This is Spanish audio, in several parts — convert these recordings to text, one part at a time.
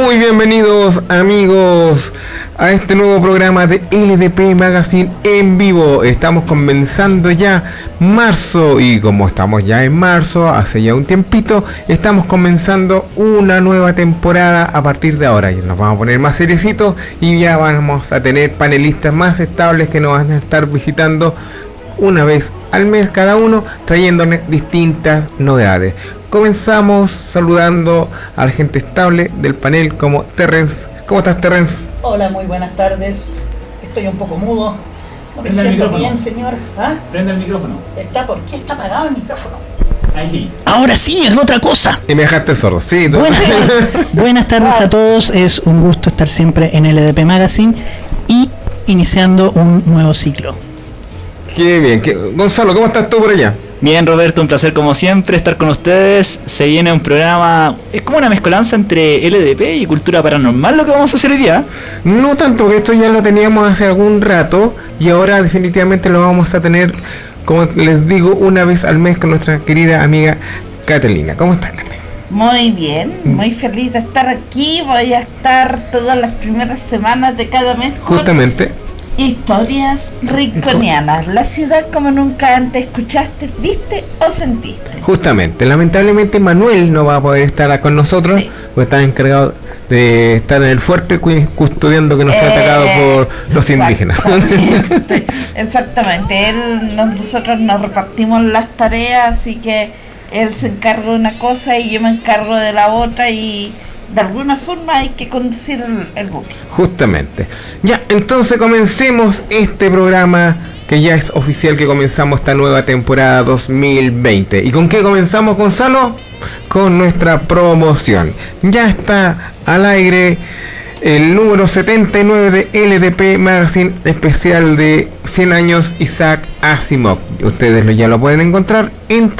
Muy bienvenidos amigos a este nuevo programa de LDP Magazine en vivo. Estamos comenzando ya marzo y como estamos ya en marzo, hace ya un tiempito, estamos comenzando una nueva temporada a partir de ahora. Nos vamos a poner más seriecitos y ya vamos a tener panelistas más estables que nos van a estar visitando una vez al mes cada uno trayéndonos distintas novedades. Comenzamos saludando a la gente estable del panel como Terrence. ¿Cómo estás Terrence? Hola, muy buenas tardes. Estoy un poco mudo. No me siento micrófono. bien, señor. ¿Ah? Prende el micrófono. ¿Está, ¿Por qué está apagado el micrófono? Ahí sí. Ahora sí, es otra cosa. Y me dejaste sordo. Sí, tú- Buenas, buenas tardes a todos, es un gusto estar siempre en LDP Magazine y iniciando un nuevo ciclo. Qué bien. qué- Gonzalo, ¿cómo estás tú por allá? Bien, Roberto, un placer como siempre estar con ustedes. Se viene un programa, es como una mezcolanza entre LDP y cultura paranormal lo que vamos a hacer hoy día. No tanto, porque esto ya lo teníamos hace algún rato y ahora definitivamente lo vamos a tener, como les digo, una vez al mes con nuestra querida amiga Catalina. ¿Cómo estás, Cate? Muy bien, muy feliz de estar aquí. Voy a estar todas las primeras semanas de cada mes con Justamente. Historias rinconianas. La ciudad como nunca antes escuchaste, viste o sentiste. Justamente, lamentablemente Manuel no va a poder estar con nosotros, Sí. porque está encargado de estar en el fuerte cu- custodiando que no sea atacado por los indígenas. Exactamente. Él, nos- nosotros nos repartimos las tareas, así que él se encarga de una cosa y yo me encargo de la otra y de alguna forma hay que conducir el, el. Justamente. Ya, entonces comencemos este programa que ya es oficial que comenzamos esta nueva temporada 2020. ¿Y con qué comenzamos, Gonzalo? Con nuestra promoción. Ya está al aire el número 79 de LDP Magazine especial de 100 años Isaac Asimov. Ustedes ya lo pueden encontrar en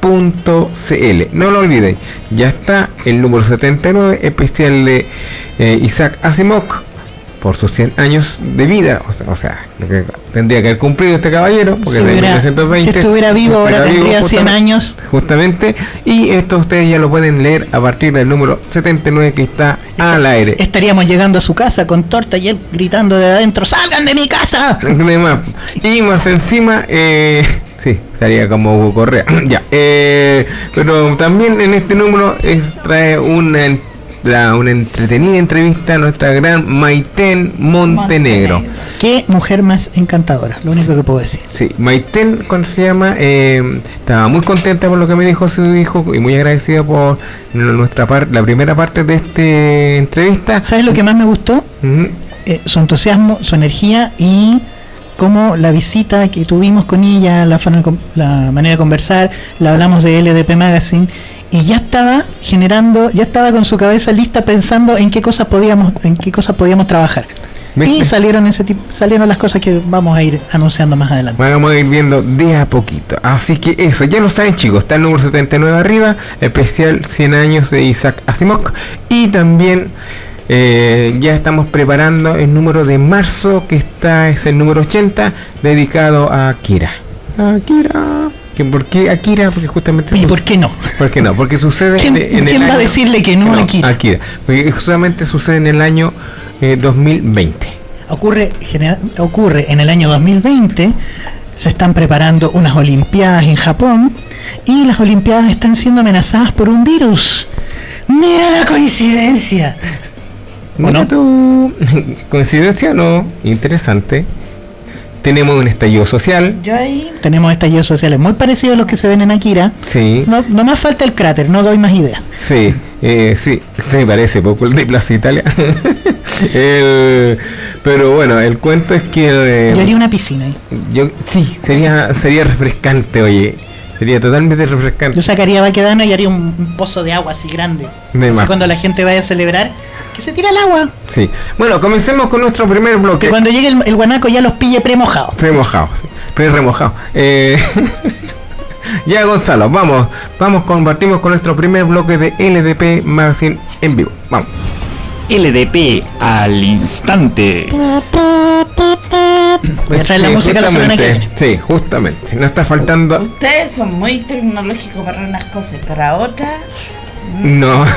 www.ldpmagazine.cl. No lo olviden, ya está el número 79 especial de eh, Isaac Asimov por sus 100 años de vida. O sea, o sea, lo que tendría que haber cumplido este caballero, porque Si, es de hubiera- 1920. si estuviera vivo ahora Estuviera vivo, tendría 100 justamente- años. Justamente, y esto ustedes ya lo pueden leer a partir del número 79 que está al aire. Estaríamos llegando a su casa con torta y él gritando de adentro, ¡salgan de mi casa! Y más encima, eh, sí, estaría como Hugo Correa. ya, eh, pero también en este número es, trae una, una entretenida entrevista a nuestra gran Maiten Montenegro. Qué mujer más encantadora, lo único que puedo decir. Sí, Maiten, ¿cómo se llama? Eh, estaba muy contenta por lo que me dijo su hijo y muy agradecida por nuestra parte, la primera parte de esta entrevista. ¿Sabes lo que más me gustó? Eh, su entusiasmo, su energía y cómo la visita que tuvimos con ella, la, la manera de conversar, la hablamos de LDP Magazine y ya estaba generando, ya estaba con su cabeza lista pensando en qué cosas podíamos, en qué cosas podíamos trabajar. Me- Y salieron ese tipo, salieron las cosas que vamos a ir anunciando más adelante. Vamos a ir viendo de a poquito. Así que eso, ya lo saben chicos, está el número 79 arriba, especial 100 años de Isaac Asimov. Y también eh, ya estamos preparando el número de marzo, que está, es el número 80, dedicado a Akira. Akira. ¿Que ¿Por qué Akira? Porque justamente... ¿Y por qué no? ¿Por qué no? Porque sucede ¿Quién- en, en quién el va a año- decirle que no a Akira? Porque justamente sucede en el año eh, 2020. Ocurre, genera- ocurre en el año 2020, se están preparando unas Olimpiadas en Japón y las Olimpiadas están siendo amenazadas por un virus. Mira la coincidencia. ¿O Mira no? tú. Coincidencia no, interesante. Tenemos un estallido social. Yo ahí Tenemos estallidos sociales muy parecidos a los que se ven en Akira. Sí, No, no más falta el cráter, no doy más ideas. sí, eh, sí, me parece poco el de Plaza Italia. El- pero bueno, el cuento es que eh, Yo haría una piscina ahí. yo- sí, sería sería refrescante, oye. Sería totalmente refrescante. Yo sacaría Baquedano y haría un, un pozo de agua así grande. De más. cuando la gente vaya a celebrar, que se tira el agua. Sí. Bueno, comencemos con nuestro primer bloque. Que cuando llegue el, el guanaco ya los pille premojados. Premojado, sí. Pre-remojado. Eh, ya Gonzalo, vamos, vamos, compartimos con nuestro primer bloque de LDP Magazine en vivo. Vamos. LDP al instante. Voy a traer la Sí, música la semana que viene. Sí, justamente. No está faltando. Ustedes son muy tecnológicos para unas cosas, para otras No.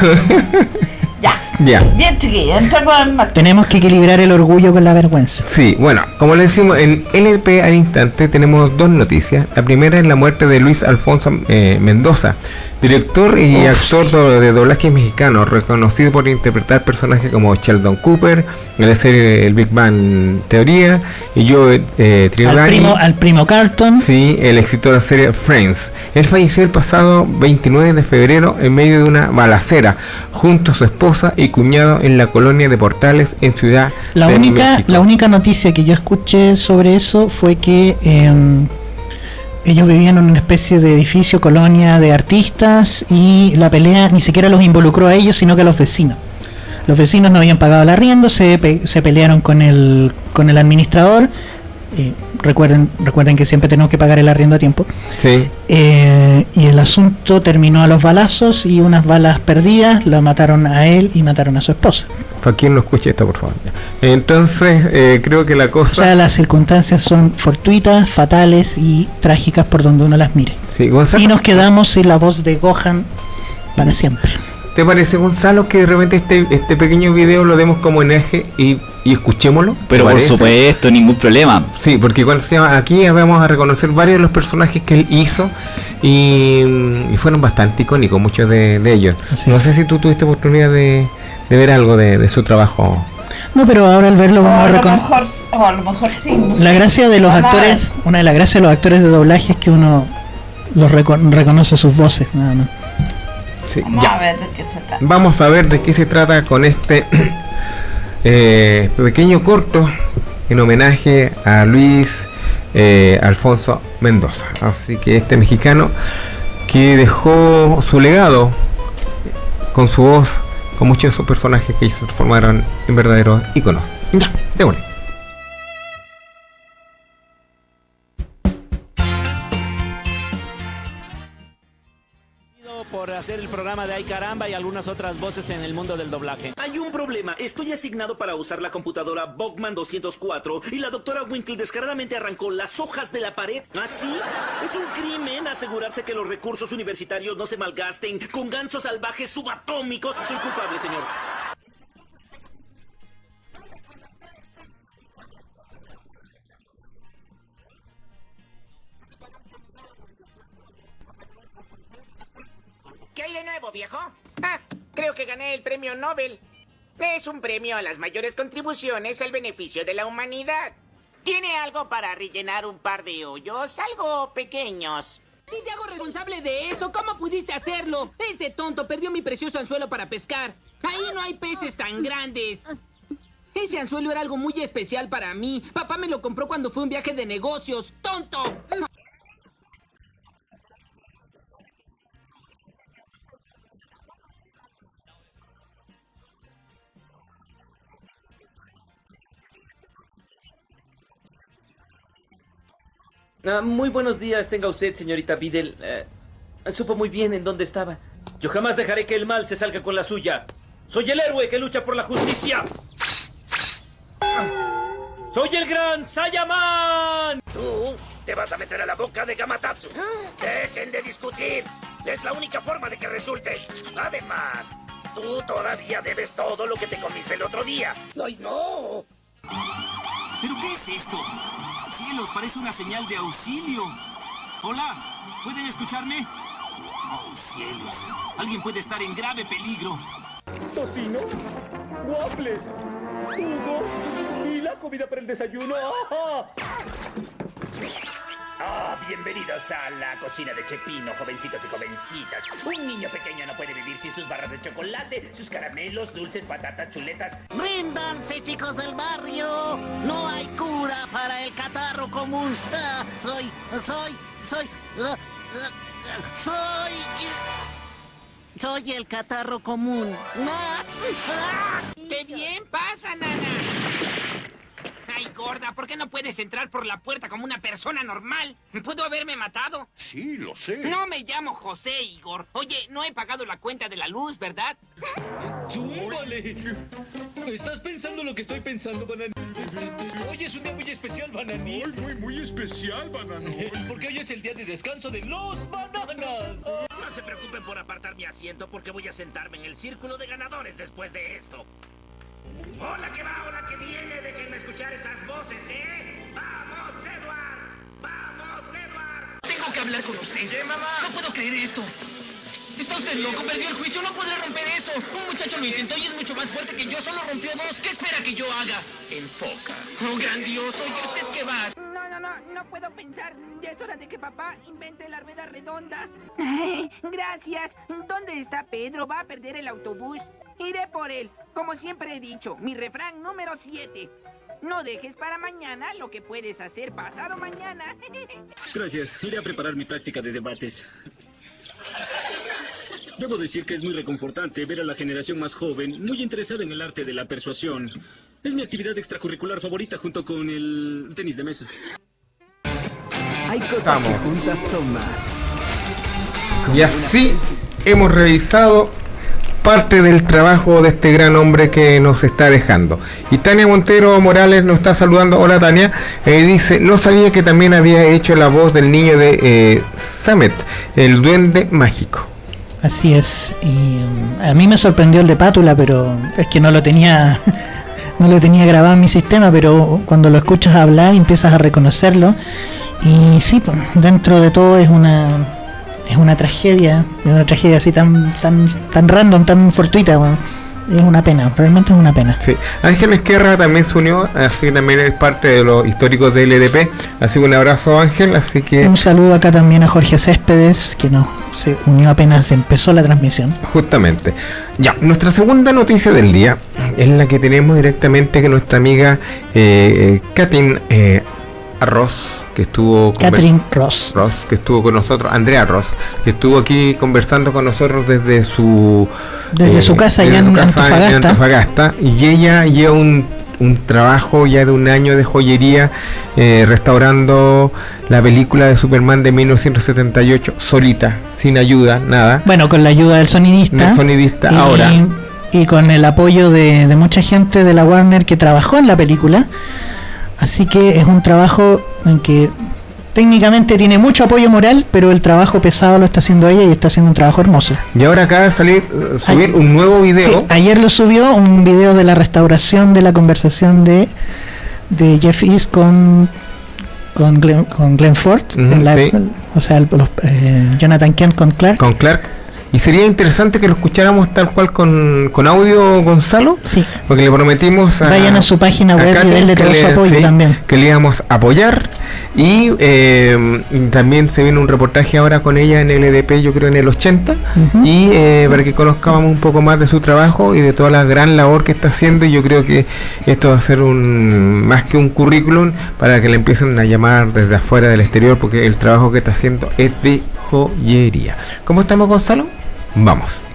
Ya. ya. Bien, chiquillos, entramos en materia. Tenemos que equilibrar el orgullo con la vergüenza. Sí, bueno, como le decimos, en LP al instante tenemos dos noticias. La primera es la muerte de Luis Alfonso eh, Mendoza, director y actor do- de doblaje mexicano, reconocido por interpretar personajes como Sheldon Cooper en la serie El Big Bang Teoría y Joe eh, Al primo, al primo Carlton. Sí, el éxito de la serie Friends. Él falleció el pasado 29 de febrero en medio de una balacera junto a su esposa y cuñado en la colonia de Portales en Ciudad La de única, México. la única noticia que yo escuché sobre eso fue que eh, ellos vivían en una especie de edificio, colonia de artistas y la pelea ni siquiera los involucró a ellos, sino que a los vecinos. Los vecinos no habían pagado el arriendo, se, pe- se pelearon con el, con el administrador. Eh, recuerden, recuerden que siempre tenemos que pagar el arriendo a tiempo. Sí. Eh, y el asunto terminó a los balazos y unas balas perdidas la mataron a él y mataron a su esposa. Para quien no escuche esto, por favor. Entonces, eh, creo que la O cosa. sea, las circunstancias son fortuitas, fatales y trágicas por donde uno las mire. sí, Gonzalo, Y nos quedamos sin la voz de Gohan para siempre. ¿te parece, Gonzalo, que de repente este, este pequeño video lo demos como en eje y, y escuchémoslo? ¿Te Pero por supuesto, ningún problema. Sí, porque cuando se llama, aquí vamos a reconocer varios de los personajes que él hizo y, y fueron bastante icónicos, muchos de, de ellos. Así no es. sé si tú tuviste oportunidad de, de ver algo de, de su trabajo. No, pero ahora al verlo vamos a a lo reconocer. mejor, o a lo mejor sí. no La sé. gracia de los actores, una de las gracias de los actores de doblaje es que uno los reco- reconoce sus voces. nada más. Sí, Vamos ya. a ver de qué se trata. Vamos a ver de qué se trata con este eh, pequeño corto en homenaje a Luis eh, Alfonso Mendoza. Así que este mexicano que dejó su legado con su voz, con muchos de sus personajes que se transformaron en verdaderos íconos. Ya. Por hacer el programa de Ay Caramba y algunas otras voces en el mundo del doblaje. Hay un problema. Estoy asignado para usar la computadora Bogman 204 y la doctora Winkle descaradamente arrancó las hojas de la pared. ¿Así? Es un crimen asegurarse que los recursos universitarios no se malgasten con gansos salvajes subatómicos. Soy culpable, señor. ¿Qué hay de nuevo, viejo? Ah, creo que gané el premio Nobel. Es un premio a las mayores contribuciones al beneficio de la humanidad. Tiene algo para rellenar un par de hoyos, algo pequeños. Si te hago responsable de esto, ¿cómo pudiste hacerlo? Este tonto perdió mi precioso anzuelo para pescar. Ahí no hay peces tan grandes. Ese anzuelo era algo muy especial para mí. Papá me lo compró cuando fue un viaje de negocios. ¡Tonto! Ah, muy buenos días, tenga usted, señorita Videl. Eh, supo muy bien en dónde estaba. Yo jamás dejaré que el mal se salga con la suya. Soy el héroe que lucha por la justicia. Ah, Soy el gran Sayaman. Tú te vas a meter a la boca de Gamatatsu. Dejen de discutir. Es la única forma de que resulte. Además, tú todavía debes todo lo que te comiste el otro día. ¡Ay, no! ¿Pero qué es esto? Cielos, parece una señal de auxilio. Hola, ¿pueden escucharme? Oh, cielos. Alguien puede estar en grave peligro. Tocino, waffles, jugo y la comida para el desayuno. Ah, bienvenidos a la cocina de Chepino, jovencitos y jovencitas. Un niño pequeño no puede vivir sin sus barras de chocolate, sus caramelos, dulces, patatas, chuletas. Ríndanse, chicos del barrio. No hay cura para el catarro común. Ah, soy, soy, soy, ah, ah, ah, soy, soy el catarro común. Ah, ah. ¡Qué bien pasa, nana! Ay, gorda, ¿por qué no puedes entrar por la puerta como una persona normal? ¿Pudo haberme matado? Sí, lo sé. No me llamo José, Igor. Oye, no he pagado la cuenta de la luz, ¿verdad? ¡Chúmbale! ¿Estás pensando lo que estoy pensando, Bananí? Hoy es un día muy especial, Bananí. Muy, muy, muy especial, banano. Porque hoy es el día de descanso de los bananas. se preocupen por apartar mi asiento porque voy a sentarme en el círculo de ganadores después de esto. Hola que va, hola que viene, déjenme escuchar esas voces, ¿eh? ¡Vamos, Edward! ¡Vamos, Edward! Tengo que hablar con usted. ¿Qué, mamá? No puedo creer esto. Está usted loco, perdió el juicio, no podré romper eso. Un muchacho lo intentó y es mucho más fuerte que yo, solo rompió dos. ¿Qué espera que yo haga? Enfoca. Oh, grandioso. ¿Y usted qué va? No, no, no, puedo pensar. Ya es hora de que papá invente la rueda redonda. Ay, gracias. ¿Dónde está Pedro? Va a perder el autobús. Iré por él. Como siempre he dicho, mi refrán número 7. No dejes para mañana lo que puedes hacer pasado mañana. Gracias. Iré a preparar mi práctica de debates. Debo decir que es muy reconfortante ver a la generación más joven muy interesada en el arte de la persuasión. Es mi actividad extracurricular favorita junto con el tenis de mesa. Hay cosas Vamos. que juntas son más. Y así hemos revisado parte del trabajo de este gran hombre que nos está dejando. Y Tania Montero Morales nos está saludando. Hola Tania. Eh, dice, no sabía que también había hecho la voz del niño de eh, Samet, el duende mágico. Así es. Y mm, a mí me sorprendió el de Pátula, pero es que no lo tenía no lo tenía grabado en mi sistema, pero cuando lo escuchas hablar empiezas a reconocerlo. Y sí, pues, dentro de todo es una es una tragedia, es una tragedia así tan tan tan random, tan fortuita, bueno. es una pena, realmente es una pena. Sí. Ángel Esquerra también se unió, así que también es parte de los históricos del LDP. Así que un abrazo Ángel, así que Un saludo acá también a Jorge Céspedes, que nos se unió apenas empezó la transmisión. Justamente. Ya, nuestra segunda noticia del día es la que tenemos directamente que nuestra amiga eh, Katin eh, Arroz, que estuvo Catherine Ross. Ross, que estuvo con nosotros, Andrea Ross, que estuvo aquí conversando con nosotros desde su Desde su casa desde allá su en casa Antofagasta. Antofagasta, y ella lleva un, un trabajo ya de un año de joyería eh, restaurando la película de Superman de 1978 solita, sin ayuda, nada. Bueno, con la ayuda del sonidista. Del sonidista, y, ahora. Y con el apoyo de, de mucha gente de la Warner que trabajó en la película. Así que es un trabajo en que técnicamente tiene mucho apoyo moral, pero el trabajo pesado lo está haciendo ella y está haciendo un trabajo hermoso. Y ahora acaba de salir, eh, subir un nuevo video. Sí, ayer lo subió un video de la restauración de la conversación de, de Jeff East con con Glenn, con Glenn Ford, la- sí. o sea, los, eh, Jonathan Kent con Clark. Con Clark. Y sería interesante que lo escucháramos tal cual con, con audio, Gonzalo. Sí. Porque le prometimos a. Vayan a su página web y Katy denle todo su apoyo también. Que le íbamos a apoyar. Y eh, también se viene un reportaje ahora con ella en LDP, yo creo en el 80. Ujú. Y eh, para que conozcamos un poco más de su trabajo y de toda la gran labor que está haciendo. Y yo creo que esto va a ser un más que un currículum para que le empiecen a llamar desde afuera del exterior, porque el trabajo que está haciendo es de joyería. ¿Cómo estamos, Gonzalo? Vamos.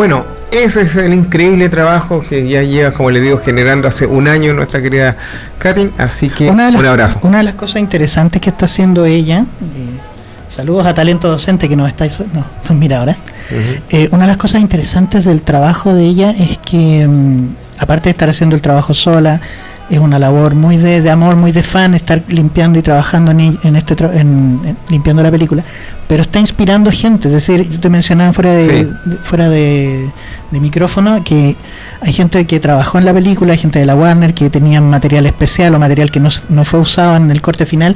Bueno, ese es el increíble trabajo que ya lleva, como le digo, generando hace un año nuestra querida Katy. Así que Una de, las, un abrazo. una de las cosas interesantes que está haciendo ella, eh, saludos a Talento Docente que nos estáis, no, mira ahora. Eh, una de las cosas interesantes del trabajo de ella es que, mm, aparte de estar haciendo el trabajo sola, es una labor muy de, de amor, muy de fan, estar limpiando y trabajando en, en este en- limpiando la película, pero está inspirando gente. Es decir, yo te mencionaba fuera de, Sí. de- fuera de, de micrófono que hay gente que trabajó en la película, hay gente de la Warner que tenían material especial o material que no, no fue usado en el corte final,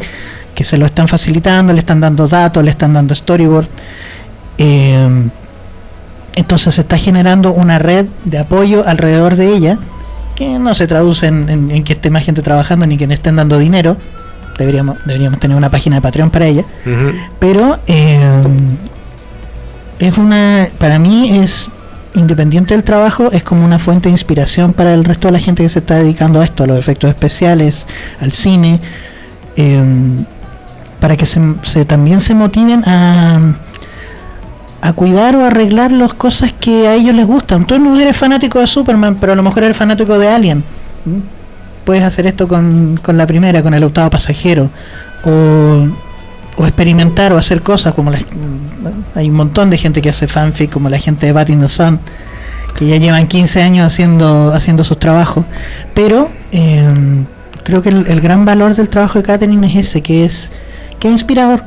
que se lo están facilitando, le están dando datos, le están dando storyboard. Eh, entonces se está generando una red de apoyo alrededor de ella que no se traduce en, en- en que esté más gente trabajando ni que le estén dando dinero. Deberíamos, deberíamos tener una página de Patreon para ella. Pero eh, es una, para mí es independiente del trabajo, es como una fuente de inspiración para el resto de la gente que se está dedicando a esto, a los efectos especiales, al cine, eh, para que se, se- también se motiven a, a cuidar o arreglar las cosas que a ellos les gustan. Tú no eres fanático de Superman, pero a lo mejor eres fanático de Alien. Puedes hacer esto con, con la primera, con el octavo pasajero. O, o experimentar o hacer cosas como las, hay un montón de gente que hace fanfic como la gente de Bat in the Sun que ya llevan 15 años haciendo haciendo sus trabajos pero eh, creo que el, el gran valor del trabajo de Catherine es ese que es que es inspirador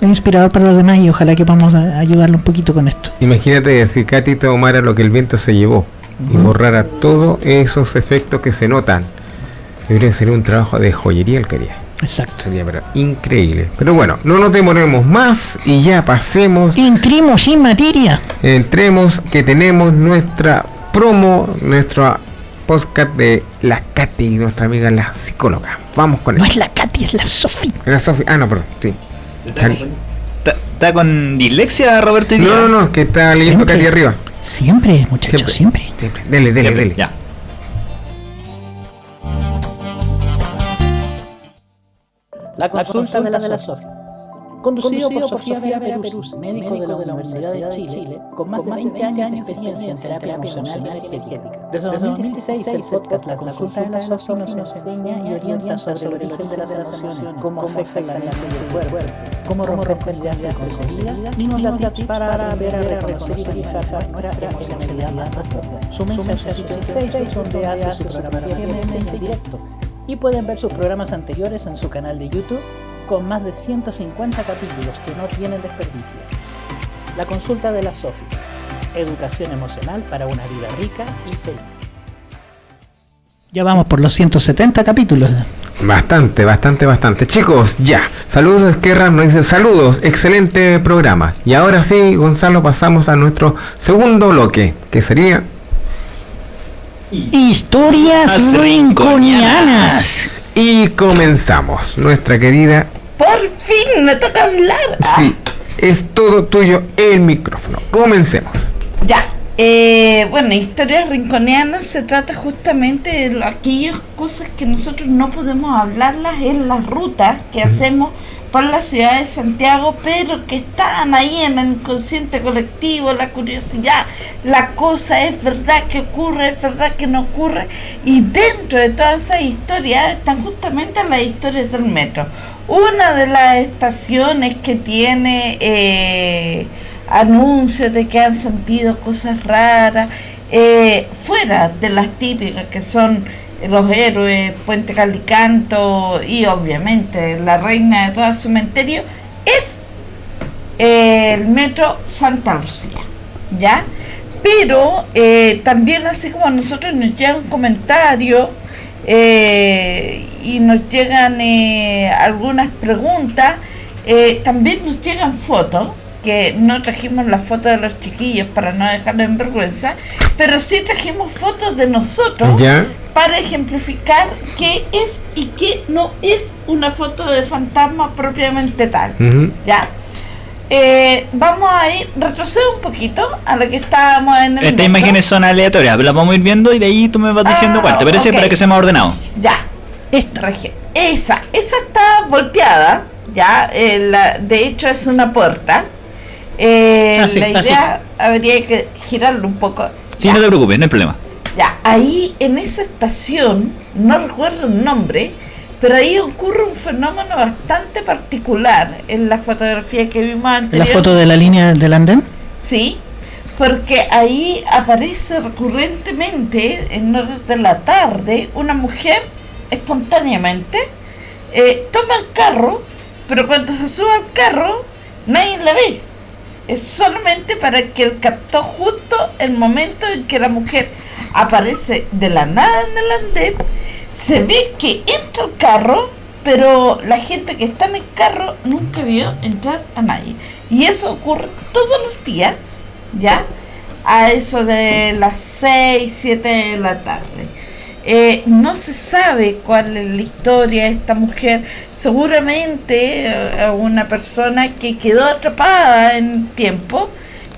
es inspirador para los demás y ojalá que podamos ayudarle un poquito con esto Imagínate si Katy tomara lo que el viento se llevó y borrara todos esos efectos que se notan. Que sería un trabajo de joyería el que haría. Exacto. Sería pero increíble. Pero bueno, no nos demoremos más y ya pasemos. Entremos sin materia. Entremos que tenemos nuestra promo, nuestra podcast de la Katy, nuestra amiga la psicóloga. Vamos con no eso. es la Katy es la Sofi La Sofi- Ah, no, perdón, sí. ¿Está, está con dislexia, Roberto? No, no, no, que está leyendo. Katy arriba. siempre muchachos siempre, Siempre. Dele, dele, Siempre, dele. Ya. La consulta, de la, Sofi. Conducido, por Sofía Vera Perus, médico, de la Universidad de Chile, con más de 20 años de experiencia en terapia emocional y energética. Desde 2016, el podcast La Consulta de la Sofi nos enseña y orienta sobre el origen de las emociones, cómo afectan la mente y el cuerpo, cómo romper ideas preconcebidas y nos da tips para aprender a reconocer y manejar nuestra emocionalidad más profunda. Súmense a su sitio en Facebook, donde hace su programa diariamente en directo y pueden ver sus programas anteriores en su canal de YouTube con más de 150 capítulos que no tienen desperdicio. La consulta de la Sofi. Educación emocional para una vida rica y feliz. Ya vamos por los 170 capítulos. Bastante, bastante, bastante. Chicos, ya. Saludos, Esquerra nos dice saludos, excelente programa. Y ahora sí, Gonzalo, pasamos a nuestro segundo bloque, que sería Historias rinconianas. Y comenzamos. Nuestra querida, Por fin me toca hablar. sí, es todo tuyo el micrófono. Comencemos. Ya. Eh, bueno, historias rinconeanas se trata justamente de aquellas cosas que nosotros no podemos hablarlas en las rutas que hacemos por la ciudad de Santiago, pero que están ahí en el inconsciente colectivo, la curiosidad, la cosa es verdad que ocurre, es verdad que no ocurre, y dentro de todas esas historias están justamente las historias del metro. Una de las estaciones que tiene eh, anuncios de que han sentido cosas raras, eh, fuera de las típicas que son los héroes, Puente Calicanto y obviamente la reina de todo cementerio, es el metro Santa Lucía, ¿ya? Pero eh, también así como a nosotros nos llegan comentarios eh, y nos llegan eh, algunas preguntas, eh, también nos llegan fotos, que no trajimos las fotos de los chiquillos para no dejarlos en vergüenza, pero sí trajimos fotos de nosotros Ya. para ejemplificar qué es y qué no es una foto de fantasma propiamente tal. ¿Ya? Eh, vamos a ir, retroceder un poquito a lo que estábamos en el Estas imágenes son aleatorias, las vamos a ir viendo y de ahí tú me vas diciendo Ah, cuál. ¿Te parece? Para que sea más ordenado. Ya, esta región. Esa, esa está volteada, ya. eh, la- de hecho es una puerta. Eh, Ah, sí, la idea habría que girarlo un poco. Sí, no te preocupes, no hay problema. Ya, ahí en esa estación, no recuerdo el nombre, pero ahí ocurre un fenómeno bastante particular en la fotografía que vimos La anteriormente. foto de la línea del andén. Sí, porque ahí aparece recurrentemente en horas de la tarde una mujer espontáneamente eh, toma el carro, pero cuando se sube al carro nadie la ve. Es solamente para que él captó justo el momento en que la mujer aparece de la nada en el andén, se ve que entra el carro, pero la gente que está en el carro nunca vio entrar a nadie. Y eso ocurre todos los días, ¿ya? A eso de las 6, 7 de la tarde. Eh, no se sabe cuál es la historia de esta mujer. Seguramente eh, una persona que quedó atrapada en el tiempo,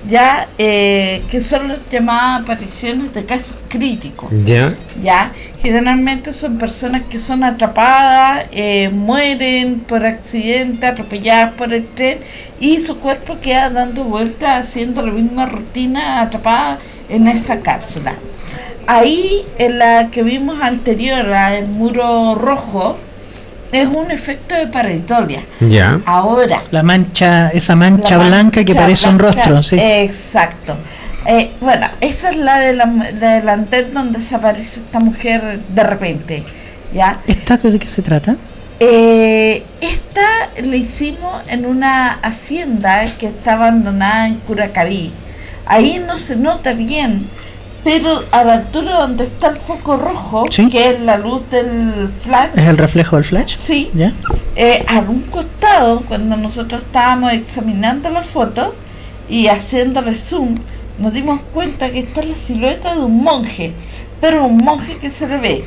ya eh, que son las llamadas apariciones de casos críticos. Ya. Ya, generalmente son personas que son atrapadas, eh, mueren por accidente, atropelladas por el tren y su cuerpo queda dando vueltas haciendo la misma rutina atrapada en esa cápsula. Ahí en la que vimos anterior, la- el muro rojo, es un efecto de pareidolia. Ya. Ahora, La mancha, esa mancha la blanca que parece un rostro, sí. Exacto. Eh, bueno, esa es la de la, de la antena donde se aparece esta mujer de repente. ¿Ya? ¿Esta de qué se trata? Eh, esta la hicimos en una hacienda que está abandonada en Curacaví. Ahí no se nota bien, pero a la altura donde está el foco rojo, Sí. que es la luz del flash, ¿Es el reflejo del flash? Sí. ¿Ya? eh, a un costado, cuando nosotros estábamos examinando la foto y haciéndole zoom, nos dimos cuenta que está la silueta de un monje, pero un monje que se le ve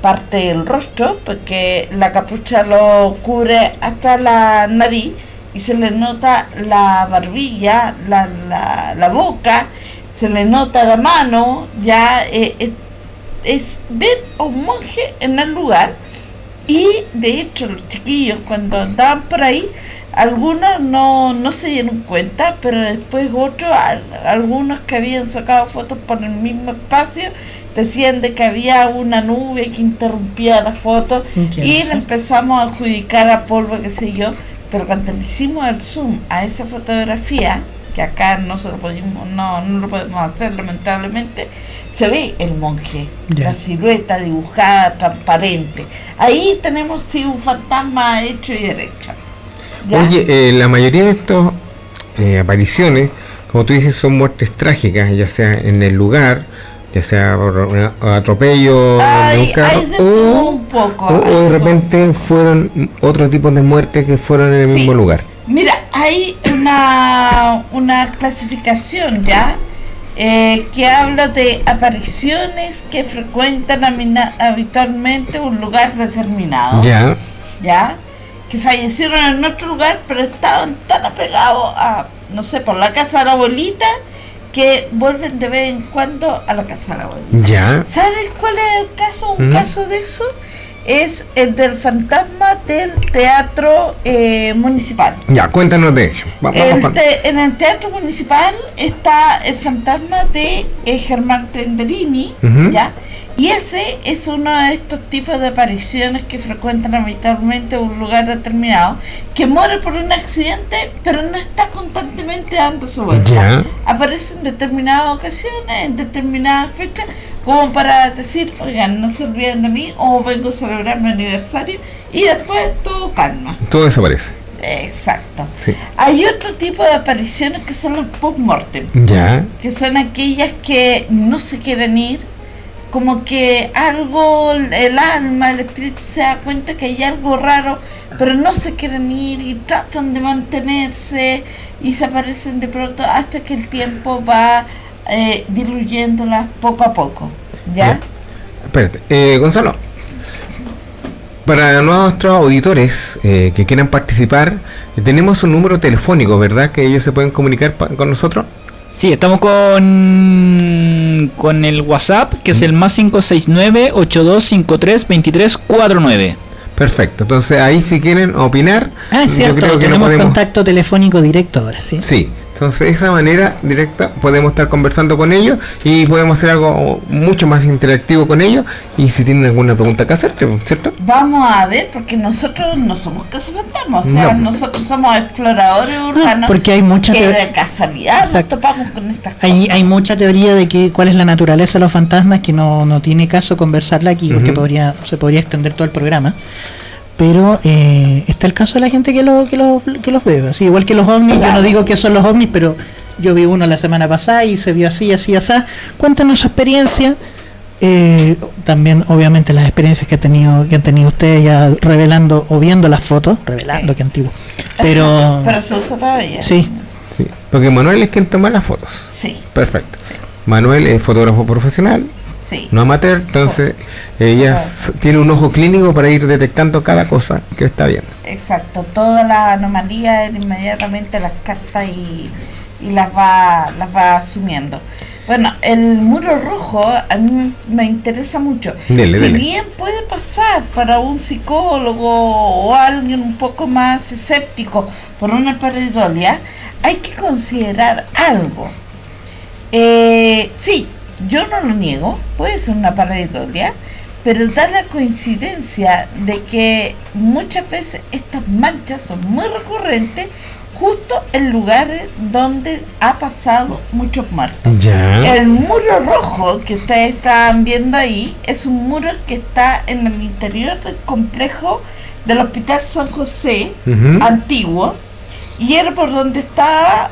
parte del rostro, porque la capucha lo cubre hasta la nariz y se le nota la barbilla, la, la, la boca, se le nota la mano, ya eh, es, es ver a un monje en el lugar. Y de hecho los chiquillos cuando andaban por ahí, algunos no, no se dieron cuenta, pero después otros, al- algunos que habían sacado fotos por el mismo espacio, decían de que había una nube que interrumpía la foto y le empezamos a adjudicar a polvo, qué sé yo, pero cuando le hicimos el zoom a esa fotografía, que acá no se lo pudimos, no, no lo podemos hacer lamentablemente, se ve el monje, Ya. la silueta dibujada, transparente. Ahí tenemos sí un fantasma hecho y derecho. ¿Ya? Oye, eh, la mayoría de estas apariciones, como tú dices, son muertes trágicas, ya sea en el lugar, ya sea por atropello de o, un poco, o- o hay de de repente fueron otro tipo de muertes que fueron en el Sí. mismo lugar. Mira, hay una, una clasificación ya eh, que habla de apariciones que frecuentan habitualmente un lugar determinado. Ya, ¿ya? Que fallecieron en otro lugar, pero estaban tan apegados a, no sé, por la casa de la abuelita, que vuelven de vez en cuando a la casa de la abuelita. ya. ¿Sabes cuál es el caso? Un Mm. caso de eso es el del fantasma del teatro eh, municipal. Ya, cuéntanos de ello. Va- El te- en el teatro municipal está el fantasma de eh, Germán Tenderini. ¿ya? Y ese es uno de estos tipos de apariciones que frecuentan habitualmente un lugar determinado, que muere por un accidente, pero no está constantemente dándose vuelta. Ya. Aparece en determinadas ocasiones, en determinadas fechas, como para decir, oigan, no se olviden de mí, o vengo a celebrar mi aniversario, y después todo calma. Todo desaparece. Exacto. Sí. Hay otro tipo de apariciones que son los post-mortem, Ya. que son aquellas que no se quieren ir, como que algo, el alma, el espíritu se da cuenta que hay algo raro, pero no se quieren ir y tratan de mantenerse y se aparecen de pronto hasta que el tiempo va eh, diluyéndolas poco a poco. ¿Ya? Espérate, eh, Gonzalo. Para nuestros auditores eh, que quieran participar, tenemos un número telefónico, ¿verdad? Que ellos se pueden comunicar con nosotros. Sí, estamos con con el WhatsApp, que es el más 569-8253-2349. Perfecto, entonces ahí si quieren opinar, Ah, es yo cierto, creo que no tenemos podemos... contacto telefónico directo ahora, ¿sí? Sí, Entonces, de esa manera directa podemos estar conversando con ellos y podemos hacer algo mucho más interactivo con ellos. Y si tienen alguna pregunta que hacerte, ¿cierto? Vamos a ver, porque nosotros no somos cazafantasmas, o sea, No. nosotros somos exploradores urbanos. porque hay mucha que de casualidad Exacto. nos topamos con estas cosas. Hay, hay mucha teoría de que cuál es la naturaleza de los fantasmas que no, no tiene caso conversarla aquí porque podría se podría extender todo el programa. Pero eh, está el caso de la gente que, lo, que, lo- que los ve. Así, igual que los ovnis, yo no digo que son los ovnis, pero yo vi uno la semana pasada y se vio así, así, así. Cuéntanos su experiencia. Eh, también, obviamente, las experiencias que, ha tenido, que han tenido ustedes ya revelando o viendo las fotos. Revelando, que antiguo. Pero, Pero se usa todavía. sí, Sí. Porque Manuel es quien toma las fotos. Sí, Perfecto. Manuel es fotógrafo profesional, sí. no amateur, entonces ella tiene un ojo clínico para ir detectando cada cosa que está viendo. Exacto, todas las anomalías él inmediatamente las capta y, y las va las va asumiendo. Bueno, el muro rojo a mí me interesa mucho. Dele, si dele. bien puede pasar para un psicólogo o alguien un poco más escéptico por una pareidolia, hay que considerar algo. Eh, sí, yo no lo niego, puede ser una pareidolia, pero da la coincidencia de que muchas veces estas manchas son muy recurrentes justo en lugares donde ha pasado muchos muertos. Ya. El muro rojo que ustedes están viendo ahí es un muro que está en el interior del complejo del Hospital San José antiguo y era por donde estaban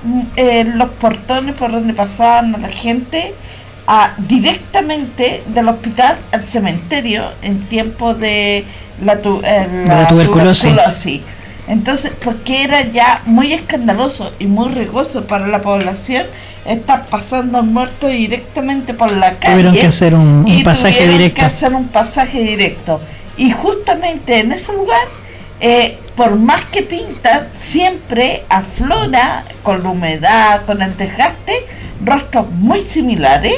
los portones por donde pasaban a la gente a- directamente del hospital al cementerio en tiempo de la, tu- eh, la tuberculosis. tuberculosis. Entonces, porque era ya muy escandaloso y muy riesgoso para la población estar pasando muertos directamente por la calle. Tuvieron que hacer un- un y pasaje tuvieron directo. que hacer un pasaje directo. Y justamente en ese lugar, eh, por más que pintan, siempre aflora con la humedad, con el desgaste, rostros muy similares.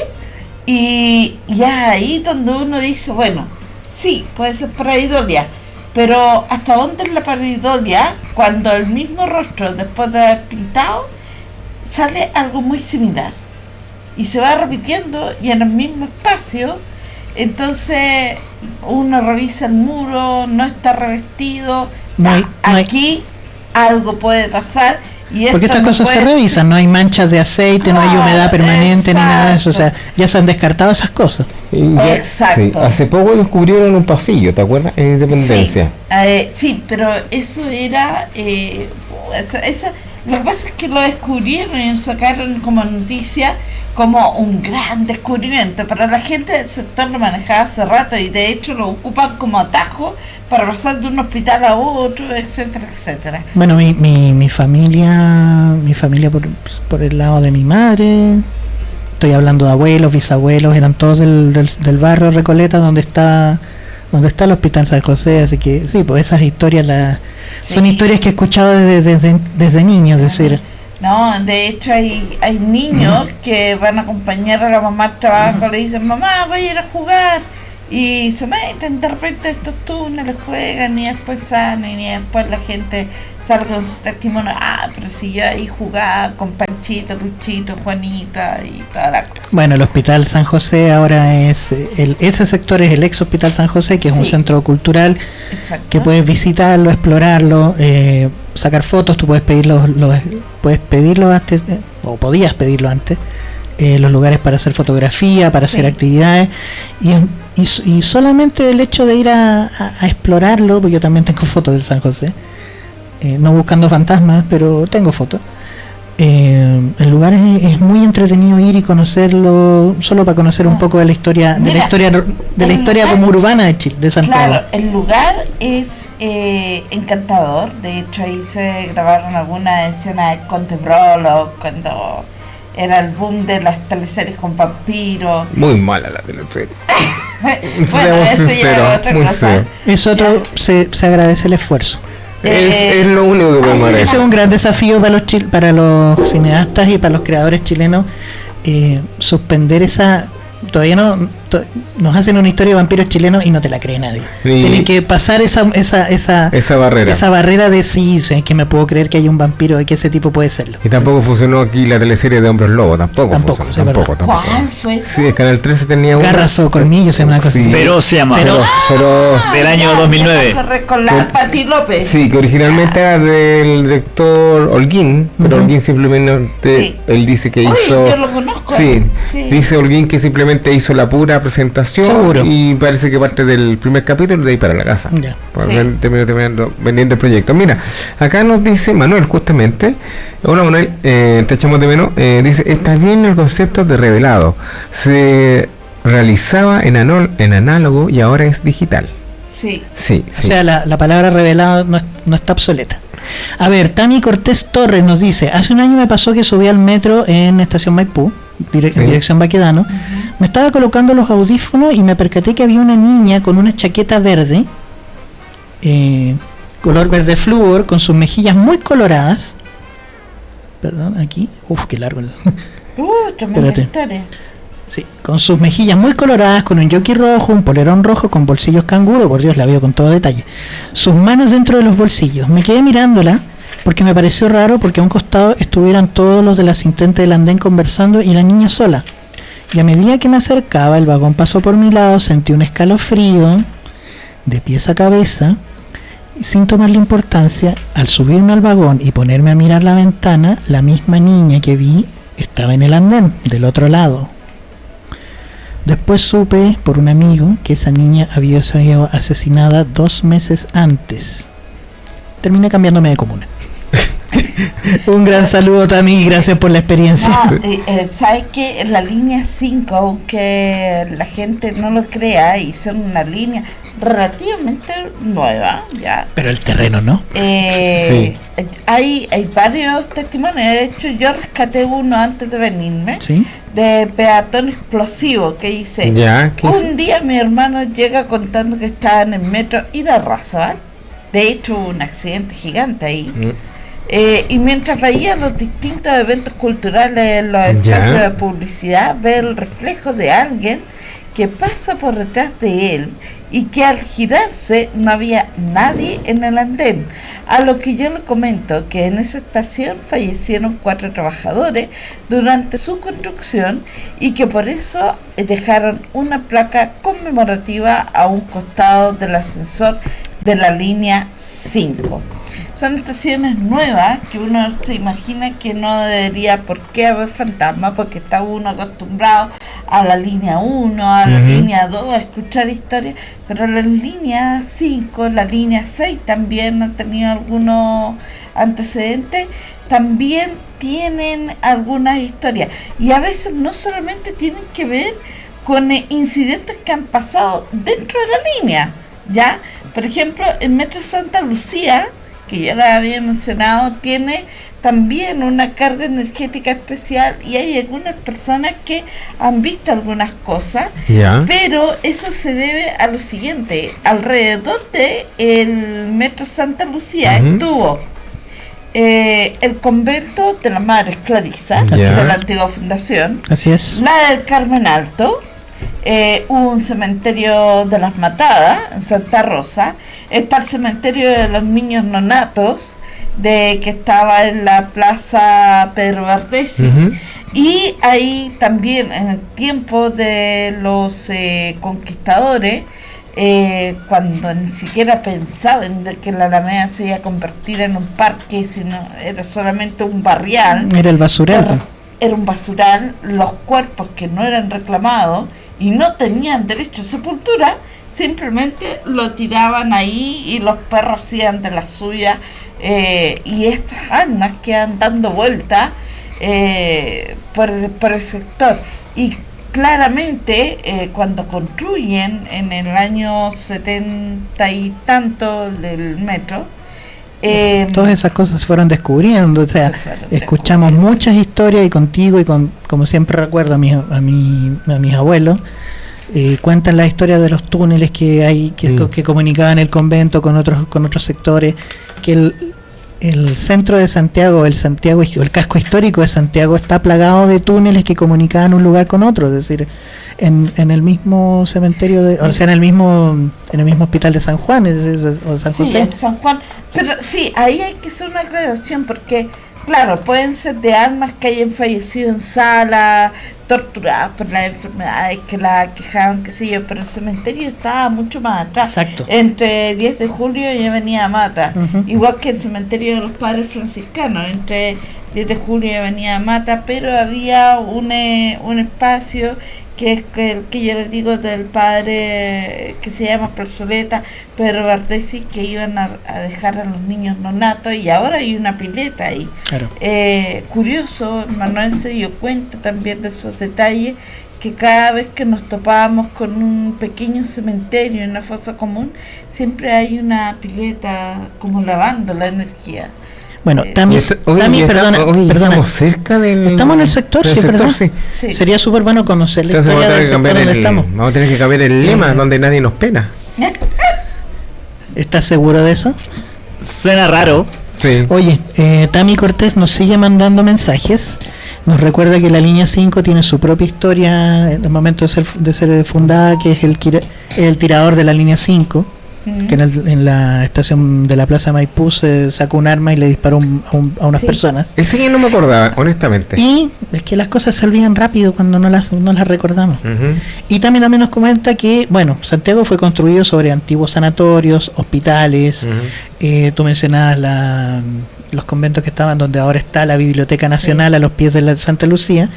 Y, y es ahí donde uno dice, bueno, sí, puede ser pareidolia, pero ¿hasta dónde es la pareidolia cuando el mismo rostro, después de haber pintado, sale algo muy similar? Y se va repitiendo y en el mismo espacio, entonces uno revisa el muro, no está revestido, No hay- no hay- aquí algo puede pasar. Y Porque estas no cosas se revisan, no hay manchas de aceite, no hay Claro, humedad permanente ni nada de eso, o sea, ya se han descartado esas cosas. Ya- Exacto. sí, hace poco descubrieron un pasillo, ¿te acuerdas? En Independencia. Sí, eh, sí, pero eso era. Eh, esa, esa- lo que pasa es que lo descubrieron y sacaron como noticia como un gran descubrimiento. Para la gente del sector lo manejaba hace rato y de hecho lo ocupan como atajo para pasar de un hospital a otro, etcétera, etcétera. Bueno, mi, mi, mi familia, mi familia por, por el lado de mi madre, estoy hablando de abuelos, bisabuelos, eran todos del, del, del barrio Recoleta donde está donde está el Hospital San José, así que sí, pues esas historias las son historias que he escuchado desde, desde, desde niño, es decir, No, de hecho hay, hay niños que van a acompañar a la mamá al trabajo, le dicen, mamá, voy a ir a jugar. Y se meten de repente estos túneles, juegan y después salen y después la gente sale con sus testimonios. Ah, pero si yo ahí jugaba con Panchito, Luchito, Juanita y toda la cosa. Bueno, el Hospital San José ahora es, el, ese sector es el ex Hospital San José, que es un centro cultural Exacto. que puedes visitarlo, explorarlo, eh, sacar fotos, tú puedes pedirlo, los- puedes pedirlo antes, eh, o podías pedirlo antes, eh, los lugares para hacer fotografía, para hacer actividades, y, y, solamente el hecho de ir a, a- a explorarlo, porque yo también tengo fotos del San José, eh, no buscando fantasmas, pero tengo fotos. Eh, el lugar es, es muy entretenido ir y conocerlo solo para conocer un poco de la historia de la historia de la historia lugar- como urbana de Chile de Santiago Claro, el lugar es eh, encantador. De hecho, ahí se grabaron algunas escenas de Conte Brolo cuando era el boom de las teleseries con vampiros. Muy mala la teleserie. bueno, Seamos eso ya sinceros, es otra cosa. serio. Es otro, se, se agradece el esfuerzo. Es, Eh, es lo único que podemos Ese es un gran desafío para los chil- para los cineastas y para los creadores chilenos eh, suspender esa todavía no nos hacen una historia de vampiros chilenos y no te la cree nadie. Y- Tienes que pasar esa esa esa, Esa barrera. esa barrera de sí, sí, que me puedo creer que hay un vampiro y que ese tipo puede serlo. Y tampoco funcionó aquí la teleserie de Hombres Lobo, tampoco. Tampoco, funcionó, sí, es tampoco, tampoco. ¿Cuál fue? Sí, el Canal 13 tenía una. Garras o colmillos, es una cosa Sí. así. Feroz se llama. Feroz, feroz. Del año 2009. Corre con la Pati López. Sí, que originalmente era del director Holguín, pero. Holguín simplemente, Sí. él dice que hizo... yo lo conozco. Sí, Sí. dice Holguín que simplemente hizo la pura presentación Seguro. y parece que parte del primer capítulo de ahí para la casa. Ya. Sí. ven- terminó terminando vendiendo el proyecto. Mira, acá nos dice Manuel justamente, hola Manuel, eh, te echamos de menos, eh, dice, está bien el concepto de revelado, se realizaba en, anol- en análogo y ahora es digital. Sí. Sí, O sí. sea, la, la palabra revelado no, es- no está obsoleta. A ver, Tami Cortés Torres nos dice, hace un año me pasó que subí al metro en Estación Maipú, Sí. dirección Baquedano, me estaba colocando los audífonos y me percaté que había una niña con una chaqueta verde, eh, color verde flúor, con sus mejillas muy coloradas. Perdón, aquí. Uf, qué largo. el- Uh, tremenda Espérate. historia. Sí, con sus mejillas muy coloradas, con un jockey rojo, un polerón rojo con bolsillos canguro, por Dios, la veo con todo detalle. Sus manos dentro de los bolsillos. Me quedé mirándola porque me pareció raro porque a un costado estuvieran todos los de la asistente del andén conversando y la niña sola. Y a medida que me acercaba, el vagón pasó por mi lado, sentí un escalofrío de pies a cabeza. Y sin tomarle importancia, al subirme al vagón y ponerme a mirar la ventana, la misma niña que vi estaba en el andén, del otro lado. Después supe por un amigo que esa niña había sido asesinada dos meses antes. Terminé cambiándome de comuna. un gran saludo Tami, gracias por la experiencia. No, eh, eh, ¿sabes qué? En la línea 5, aunque la gente no lo crea, y una línea relativamente nueva, ya. Pero el terreno no. Eh, hay, hay varios testimonios. De hecho, yo rescaté uno antes de venirme Sí. de peatón explosivo que dice: Ya, ¿qué Un día mi hermano llega contando que estaba en el metro Irarrázaval. De hecho, hubo un accidente gigante ahí. Mm. Eh, y mientras veía los distintos eventos culturales en los espacios de publicidad, ve el reflejo de alguien que pasa por detrás de él y que al girarse no había nadie en el andén. A lo que yo le comento que en esa estación fallecieron cuatro trabajadores durante su construcción y que por eso eh, dejaron una placa conmemorativa a un costado del ascensor de la línea 5. Son estaciones nuevas que uno se imagina que no debería. Por qué haber fantasmas porque está uno acostumbrado a la línea 1, a la línea 2, a escuchar historias, pero la línea 5, la línea 6 también han tenido algunos antecedentes, también tienen algunas historias. Y a veces no solamente tienen que ver con incidentes que han pasado dentro de la línea, ¿ya? Por ejemplo, el Metro Santa Lucía, que ya la había mencionado, tiene también una carga energética especial y hay algunas personas que han visto algunas cosas, pero eso se debe a lo siguiente, alrededor de el Metro Santa Lucía estuvo eh, el convento de las Madres Clarisa, Ya. de la antigua fundación, Así es. la del Carmen Alto, eh, un cementerio de las Matadas en Santa Rosa, está el cementerio de los niños nonatos, de que estaba en la plaza Pedro. Y ahí también en el tiempo de los eh, conquistadores, eh, cuando ni siquiera pensaban de que la Alameda se iba a convertir en un parque, sino era solamente un barrial, Era el basural. era un basural, los cuerpos que no eran reclamados y no tenían derecho a sepultura, simplemente lo tiraban ahí y los perros hacían de la suya eh, y estas almas quedan dando vueltas eh, por, el- sector. Y claramente eh, cuando construyen en el año setenta y tanto del metro, eh, Todas esas cosas se fueron descubriendo, o sea, escuchamos muchas historias y contigo y con, como siempre recuerdo a mis, a mi- a mis abuelos, eh, cuentan la historia de los túneles que hay que, Mm. que comunicaban el convento con otros con otros sectores, que el- el centro de Santiago, el Santiago, el casco histórico de Santiago está plagado de túneles que comunicaban un lugar con otro, es decir, en, en el mismo cementerio, de, o sea, en el mismo en el mismo hospital de San Juan es- es- o San Sí, José. en San Juan. Pero sí, ahí hay que hacer una aclaración porque, claro, pueden ser de almas que hayan fallecido en sala, torturadas por las enfermedades que la quejaban, qué sé yo, pero el cementerio estaba mucho más atrás. Exacto. Entre 10 de julio y Avenida Mata. Igual que el cementerio de los padres franciscanos, entre 10 de julio y Avenida Mata, pero había un, eh, un espacio que es que el que yo les digo del padre que se llama Plazoleta, Pedro Bardesi, que iban a, a dejar a los niños nonatos y ahora hay una pileta ahí. Claro. Eh, curioso, Manuel se dio cuenta también de esos detalles, que cada vez que nos topábamos con un pequeño cementerio en una fosa común, siempre hay una pileta como lavando la energía. Bueno, Eh, Tami, oye, Tami, perdona, oye, perdona. estamos cerca del Estamos en el sector, sí, sector, ¿verdad? sí. Sí. Sería súper bueno conocer la Entonces vamos a historia tener del que cambiar el, vamos a tener que cambiar el lema Eh. donde nadie nos pena. ¿Estás seguro de eso? Suena raro. Sí. Oye, eh, Tami Cortés nos sigue mandando mensajes. Nos recuerda que la línea 5 tiene su propia historia en el momento de ser, de ser fundada, que es el, el tirador de la línea 5, que en, el- en la estación de la Plaza Maipú se sacó un arma y le disparó un- a, un- a unas Sí. personas. Ese sí no me acordaba, honestamente. Y es que las cosas se olvidan rápido cuando no las, no las recordamos. Y también, también nos comenta que, bueno, Santiago fue construido sobre antiguos sanatorios, hospitales, Ujú. eh, tú mencionabas la- los conventos que estaban donde ahora está la Biblioteca Nacional a los pies de la Santa Lucía.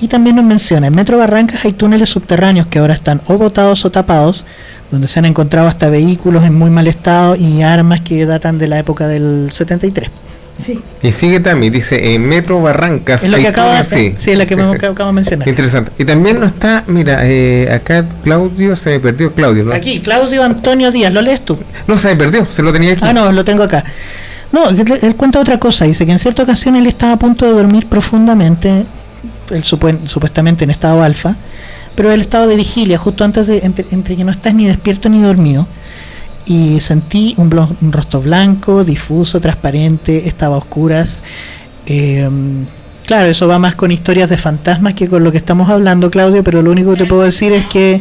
Y también nos menciona, en Metro Barrancas hay túneles subterráneos que ahora están o botados o tapados, donde se han encontrado hasta vehículos en muy mal estado y armas que datan de la época del 73. Sí. Y sigue también, dice, en Metro Barrancas. Es lo que acaba, túneles, sí, es la que sí, me sí. acabo de mencionar. Interesante. Y también no está, mira, eh, acá Claudio, se me perdió Claudio, ¿no? Aquí, Claudio Antonio Díaz, ¿lo lees tú? No, se me perdió, se lo tenía aquí. Ah, no, lo tengo acá. No, él, él cuenta otra cosa. Dice que en cierta ocasión él estaba a punto de dormir profundamente, él supuestamente en estado alfa, pero el estado de vigilia, justo antes de, entre, entre que no estás ni despierto ni dormido, y sentí un, blo- un rostro blanco, difuso, transparente, estaba a oscuras. eh, claro, eso va más con historias de fantasmas que con lo que estamos hablando, Claudio, pero lo único que te puedo decir es que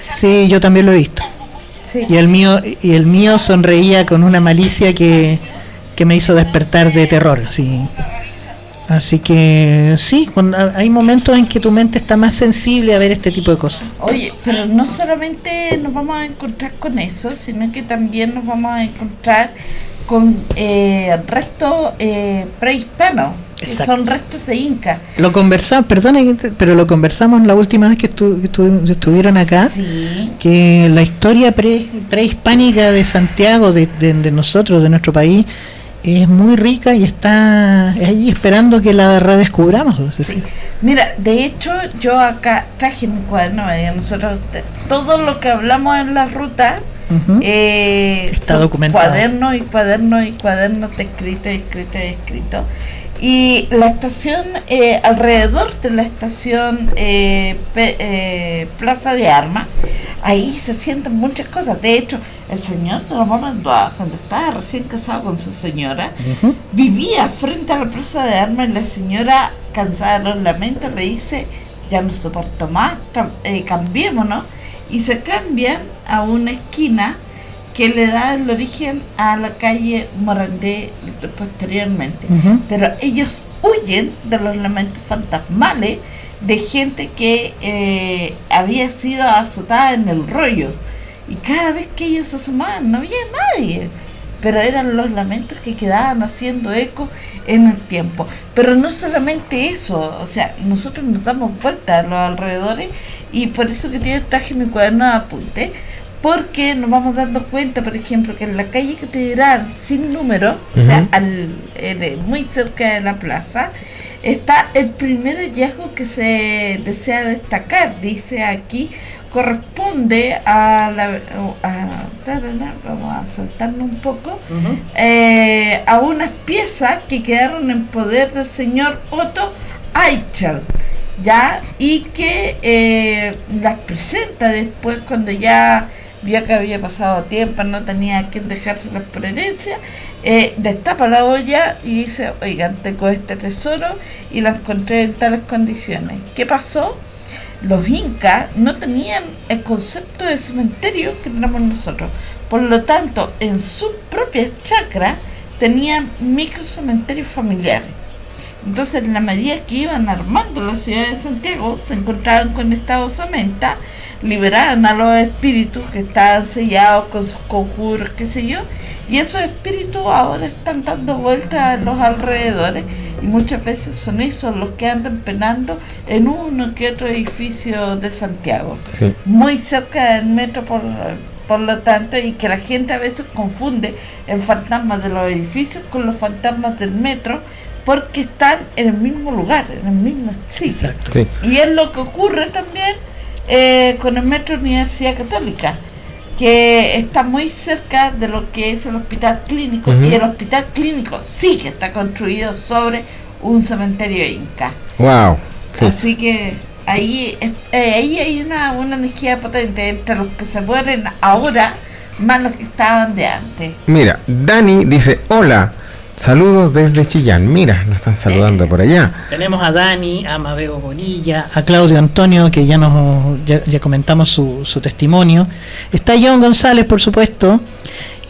sí, yo también lo he visto. Sí. Y el mío, y el mío sonreía con una malicia que, que me hizo despertar de terror. Así, así que sí, cuando, hay momentos en que tu mente está más sensible a ver este tipo de cosas. Oye, pero no solamente nos vamos a encontrar con eso, sino que también nos vamos a encontrar con eh, restos eh, prehispanos, son restos de Inca. Lo conversamos, te- pero lo conversamos la última vez que, estu- estuvieron acá. Sí. Que la historia pre, prehispánica de Santiago, de, de- de nosotros, de nuestro país, es muy rica y está ahí esperando que la redescubramos. es decir, Mira, de hecho, yo acá traje mi cuaderno, eh, nosotros, todo lo que hablamos en la ruta, eh, Está documentado. cuadernos y cuadernos y cuadernos de escrito, escrito, escrito. Y la estación, eh, alrededor de la estación eh, Plaza de Armas, ahí se sienten muchas cosas. De hecho, el señor de Ramón Andoa, cuando estaba recién casado con su señora, vivía frente a la Plaza de Armas y la señora, cansada de los lamentos, le dice, ya no soporto más, eh, cambiémonos. Y se cambian a una esquina que le da el origen a la calle Morandé posteriormente. Pero ellos huyen de los lamentos fantasmales de gente que eh, había sido azotada en el rollo. Y cada vez que ellos se asomaban no había nadie. Pero eran los lamentos que quedaban haciendo eco en el tiempo. Pero no solamente eso, o sea, nosotros nos damos vuelta a los alrededores y por eso que yo traje mi cuaderno de apunte, porque nos vamos dando cuenta, por ejemplo, que en la calle Catedral sin número, o sea, al, en- muy cerca de la plaza, está el primer hallazgo que se desea destacar. Dice aquí, corresponde a la... A, vamos a saltarnos un poco. eh, a unas piezas que quedaron en poder del señor Otto Eichel, ¿ya? Y que eh, las presenta después cuando ya vio que había pasado tiempo, no tenía quien dejárselas por herencia, eh, destapa la olla y dice, oigan, tengo este tesoro y lo encontré en tales condiciones. ¿Qué pasó? Los incas no tenían el concepto de cementerio que tenemos nosotros. Por lo tanto, en sus propias chacras tenían micro cementerios familiares. Entonces, en la medida que iban armando la ciudad de Santiago, se encontraban con esta osamenta, liberaban a los espíritus que estaban sellados con sus conjuros, qué sé yo, y esos espíritus ahora están dando vueltas a los alrededores y muchas veces son esos los que andan penando en uno que otro edificio de Santiago, Sí. muy cerca del metro por, por lo tanto, y que la gente a veces confunde el fantasma de los edificios con los fantasmas del metro porque están en el mismo lugar, en el mismo sitio. Sí. Y es lo que ocurre también eh, con el Metro Universidad Católica, que está muy cerca de lo que es el hospital clínico, y el hospital clínico sí que está construido sobre un cementerio inca. Wow. Sí. Así que ahí, eh, ahí hay una, una energía potente entre los que se mueren ahora más los que estaban de antes. Mira, Dani dice, hola, saludos desde Chillán. Mira, nos están saludando por allá. Tenemos a Dani, a Mabeo Bonilla, a Claudio Antonio, que ya nos ya, ya comentamos su, su testimonio. Está John González, por supuesto,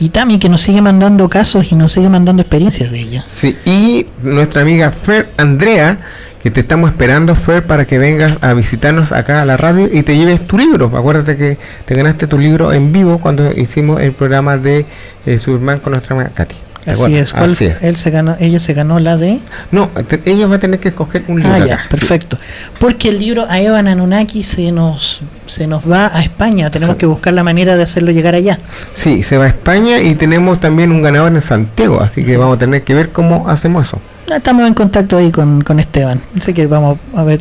y Tami, que nos sigue mandando casos y nos sigue mandando experiencias de ella. Sí, y nuestra amiga Fer Andrea, que te estamos esperando, Fer, para que vengas a visitarnos acá a la radio y te lleves tu libro. Acuérdate que te ganaste tu libro en vivo cuando hicimos el programa de eh, Superman con nuestra amiga Katy. ¿Te Así es, ¿cuál- Así es. Él se ganó, ella se ganó la de... No, te- ella va a tener que escoger un libro Ah, ya, acá, sí. perfecto. Porque el libro a Evan Anunnaki se nos, se nos va a España, tenemos Sí. que buscar la manera de hacerlo llegar allá. Sí, se va a España y tenemos también un ganador en Santiago, así que vamos a tener que ver cómo hacemos eso. Estamos en contacto ahí con, con Esteban. Así que vamos a ver,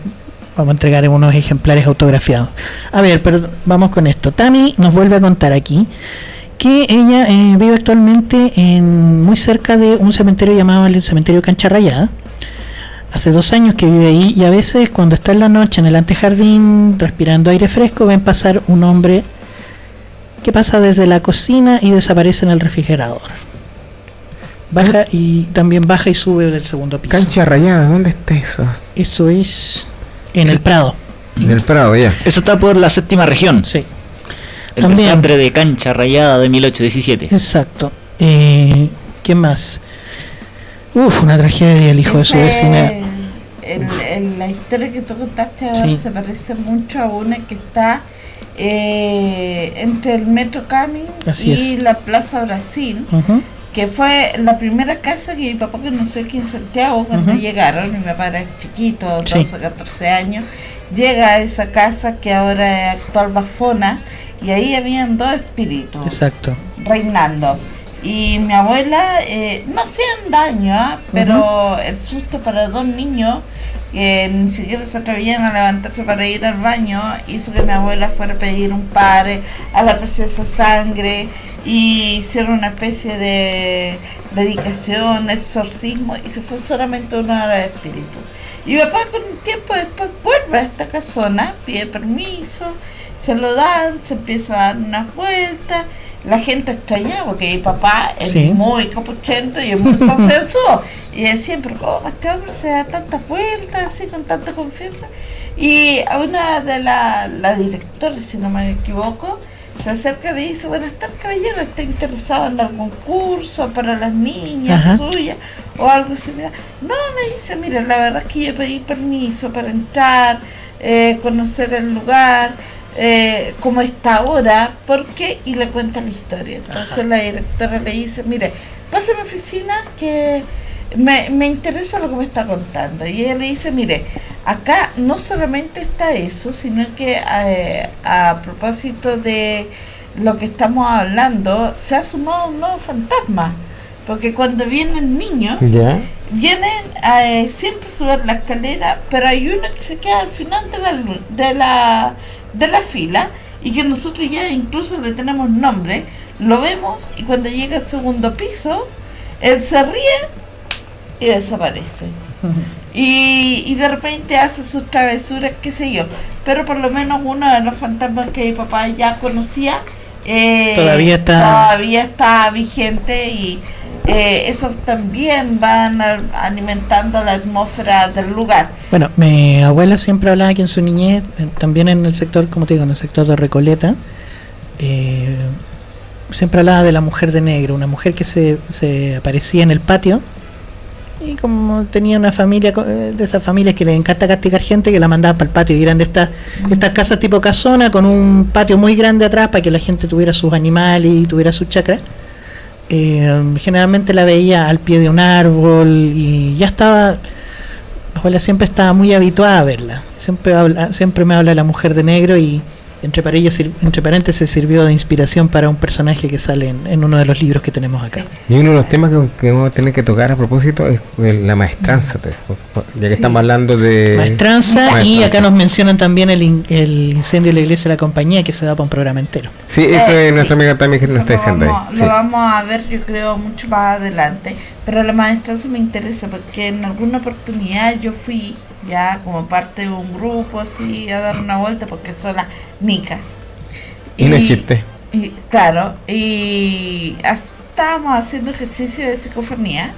vamos a entregar unos ejemplares autografiados. A ver, pero vamos con esto. Tami nos vuelve a contar aquí que ella eh, vive actualmente en muy cerca de un cementerio llamado el cementerio Cancha Rayada. Hace dos años que vive ahí y a veces cuando está en la noche en el antejardín respirando aire fresco ven pasar un hombre que pasa desde la cocina y desaparece en el refrigerador. Baja y también baja y sube del segundo piso. Cancha rayada, ¿dónde está eso? Eso es en el Prado. En el Prado, ya. Eso está por la séptima región. Sí. El También. desastre de cancha rayada de 1817. Exacto. Eh, ¿Qué más? Uf, una tragedia el hijo de su vecina. el- el- la historia que tú contaste ahora Sí. se parece mucho a una que está eh, entre el Metro Camin Así y es. la Plaza Brasil, que fue la primera casa que mi papá conoció aquí en Santiago cuando llegaron, mi papá era chiquito, Sí. 12, 14 años, llega a esa casa que ahora es actual Bafona, y ahí habían dos espíritus Exacto. reinando. Y mi abuela eh, no hacían daño, ¿ah? pero el susto para dos niños que ni siquiera se atrevían a levantarse para ir al baño hizo que mi abuela fuera a pedir un padre a la preciosa sangre y hicieron una especie de dedicación, exorcismo y se fue solamente uno de los espíritus. Y mi papá con un tiempo después vuelve a esta casona, pide permiso, se lo dan, se empieza a dar unas vueltas, la gente extraña porque mi papá es Sí. muy capuchento y es muy confianzudo. y decían, pero ¿cómo este hombre se da tantas vueltas así con tanta confianza? Y a una de las la directores, si no me equivoco, se acerca y le dice, buenas tardes caballero, ¿está interesado en algún curso para las niñas Ajá. suyas o algo similar? No, le dice, mira, la verdad es que yo pedí permiso para entrar, eh, conocer el lugar, eh, cómo está ahora, ¿por qué? Y le cuenta la historia. Entonces la directora le dice, mire, pase a mi oficina que me, me interesa lo que me está contando. Y ella le dice, mire, acá no solamente está eso, sino que eh, a propósito de lo que estamos hablando, se ha sumado un nuevo fantasma. Porque cuando vienen niños, Ya. vienen eh, siempre suben la escalera, pero hay uno que se queda al final de la, de la, de la fila y que nosotros ya incluso le tenemos nombre, lo vemos y cuando llega al segundo piso, él se ríe y desaparece. Y, y de repente hace sus travesuras, qué sé yo. Pero por lo menos uno de los fantasmas que mi papá ya conocía eh, Todavía está- todavía está vigente y eh, eso también van a- alimentando la atmósfera del lugar. Bueno, mi abuela siempre hablaba que en su niñez, eh, también en el sector, como te digo, en el sector de Recoleta, eh, siempre hablaba de la mujer de negro, una mujer que se, se aparecía en el patio y como tenía una familia, eh, de esas familias que le encanta castigar gente, que la mandaba para el patio y eran de estas, estas casas tipo casona con un patio muy grande atrás para que la gente tuviera sus animales y tuviera sus chacras. Eh, generalmente la veía al pie de un árbol y ya estaba mi abuela siempre estaba muy habituada a verla. Siempre siempre me habla la mujer de negro y entre, paréntesis, entre paréntesis sirvió de inspiración para un personaje que sale en, en uno de los libros que tenemos acá. Y uno de los temas que, que vamos a tener que tocar a propósito es la maestranza, te- ya que Sí. estamos hablando de... Maestranza y Maestranza. acá nos mencionan también el, in- el incendio de la iglesia de la compañía que se da para un programa entero. Sí, eso Eh, es nuestra sí. amiga también que nos está diciendo ahí. vamos, sí. Lo vamos a ver, yo creo, mucho más adelante. Pero la maestranza me interesa porque en alguna oportunidad yo fui ya como parte de un grupo así a dar una vuelta porque soy la Nica. Y chiste. y, claro, y estábamos haciendo ejercicio de psicofonía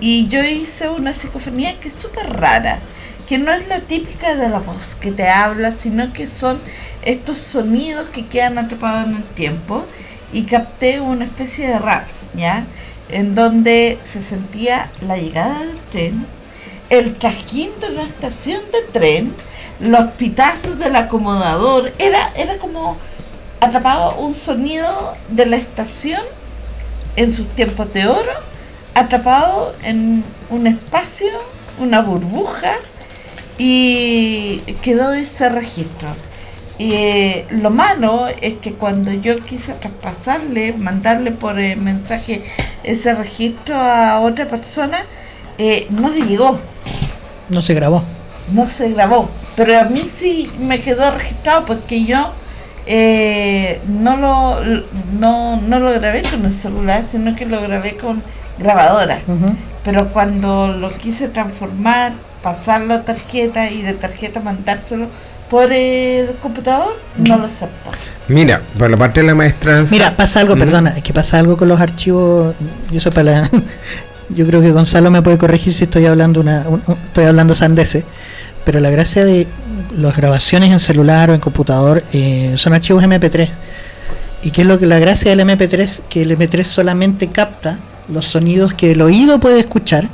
y yo hice una psicofonía que es súper rara, que no es la típica de la voz que te habla, sino que son estos sonidos que quedan atrapados en el tiempo y capté una especie de rap, ¿ya? En donde se sentía la llegada del tren, el trasquín de una estación de tren, los pitazos del acomodador, era, era como atrapado un sonido de la estación en sus tiempos de oro, atrapado en un espacio, una burbuja, y quedó ese registro. Eh, lo malo es que cuando yo quise traspasarle, mandarle por eh, mensaje ese registro a otra persona, eh, no le llegó, No se grabó. no se grabó. Pero a mí sí me quedó registrado porque yo eh, no, lo, no, no lo grabé con el celular, sino que lo grabé con grabadora. Pero cuando lo quise transformar, pasarlo a tarjeta y de tarjeta mandárselo por el computador, no lo aceptó. Mira, por la parte de la maestranza... Mira, pasa algo, perdona, es que pasa algo con los archivos. Y eso para la- yo creo que Gonzalo me puede corregir si estoy hablando una, un- estoy hablando sandeces. Pero la gracia de las grabaciones en celular o en computador eh, son archivos MP3. ¿Y qué es lo que la gracia del MP3? Que el MP3 solamente capta los sonidos que el oído puede escuchar.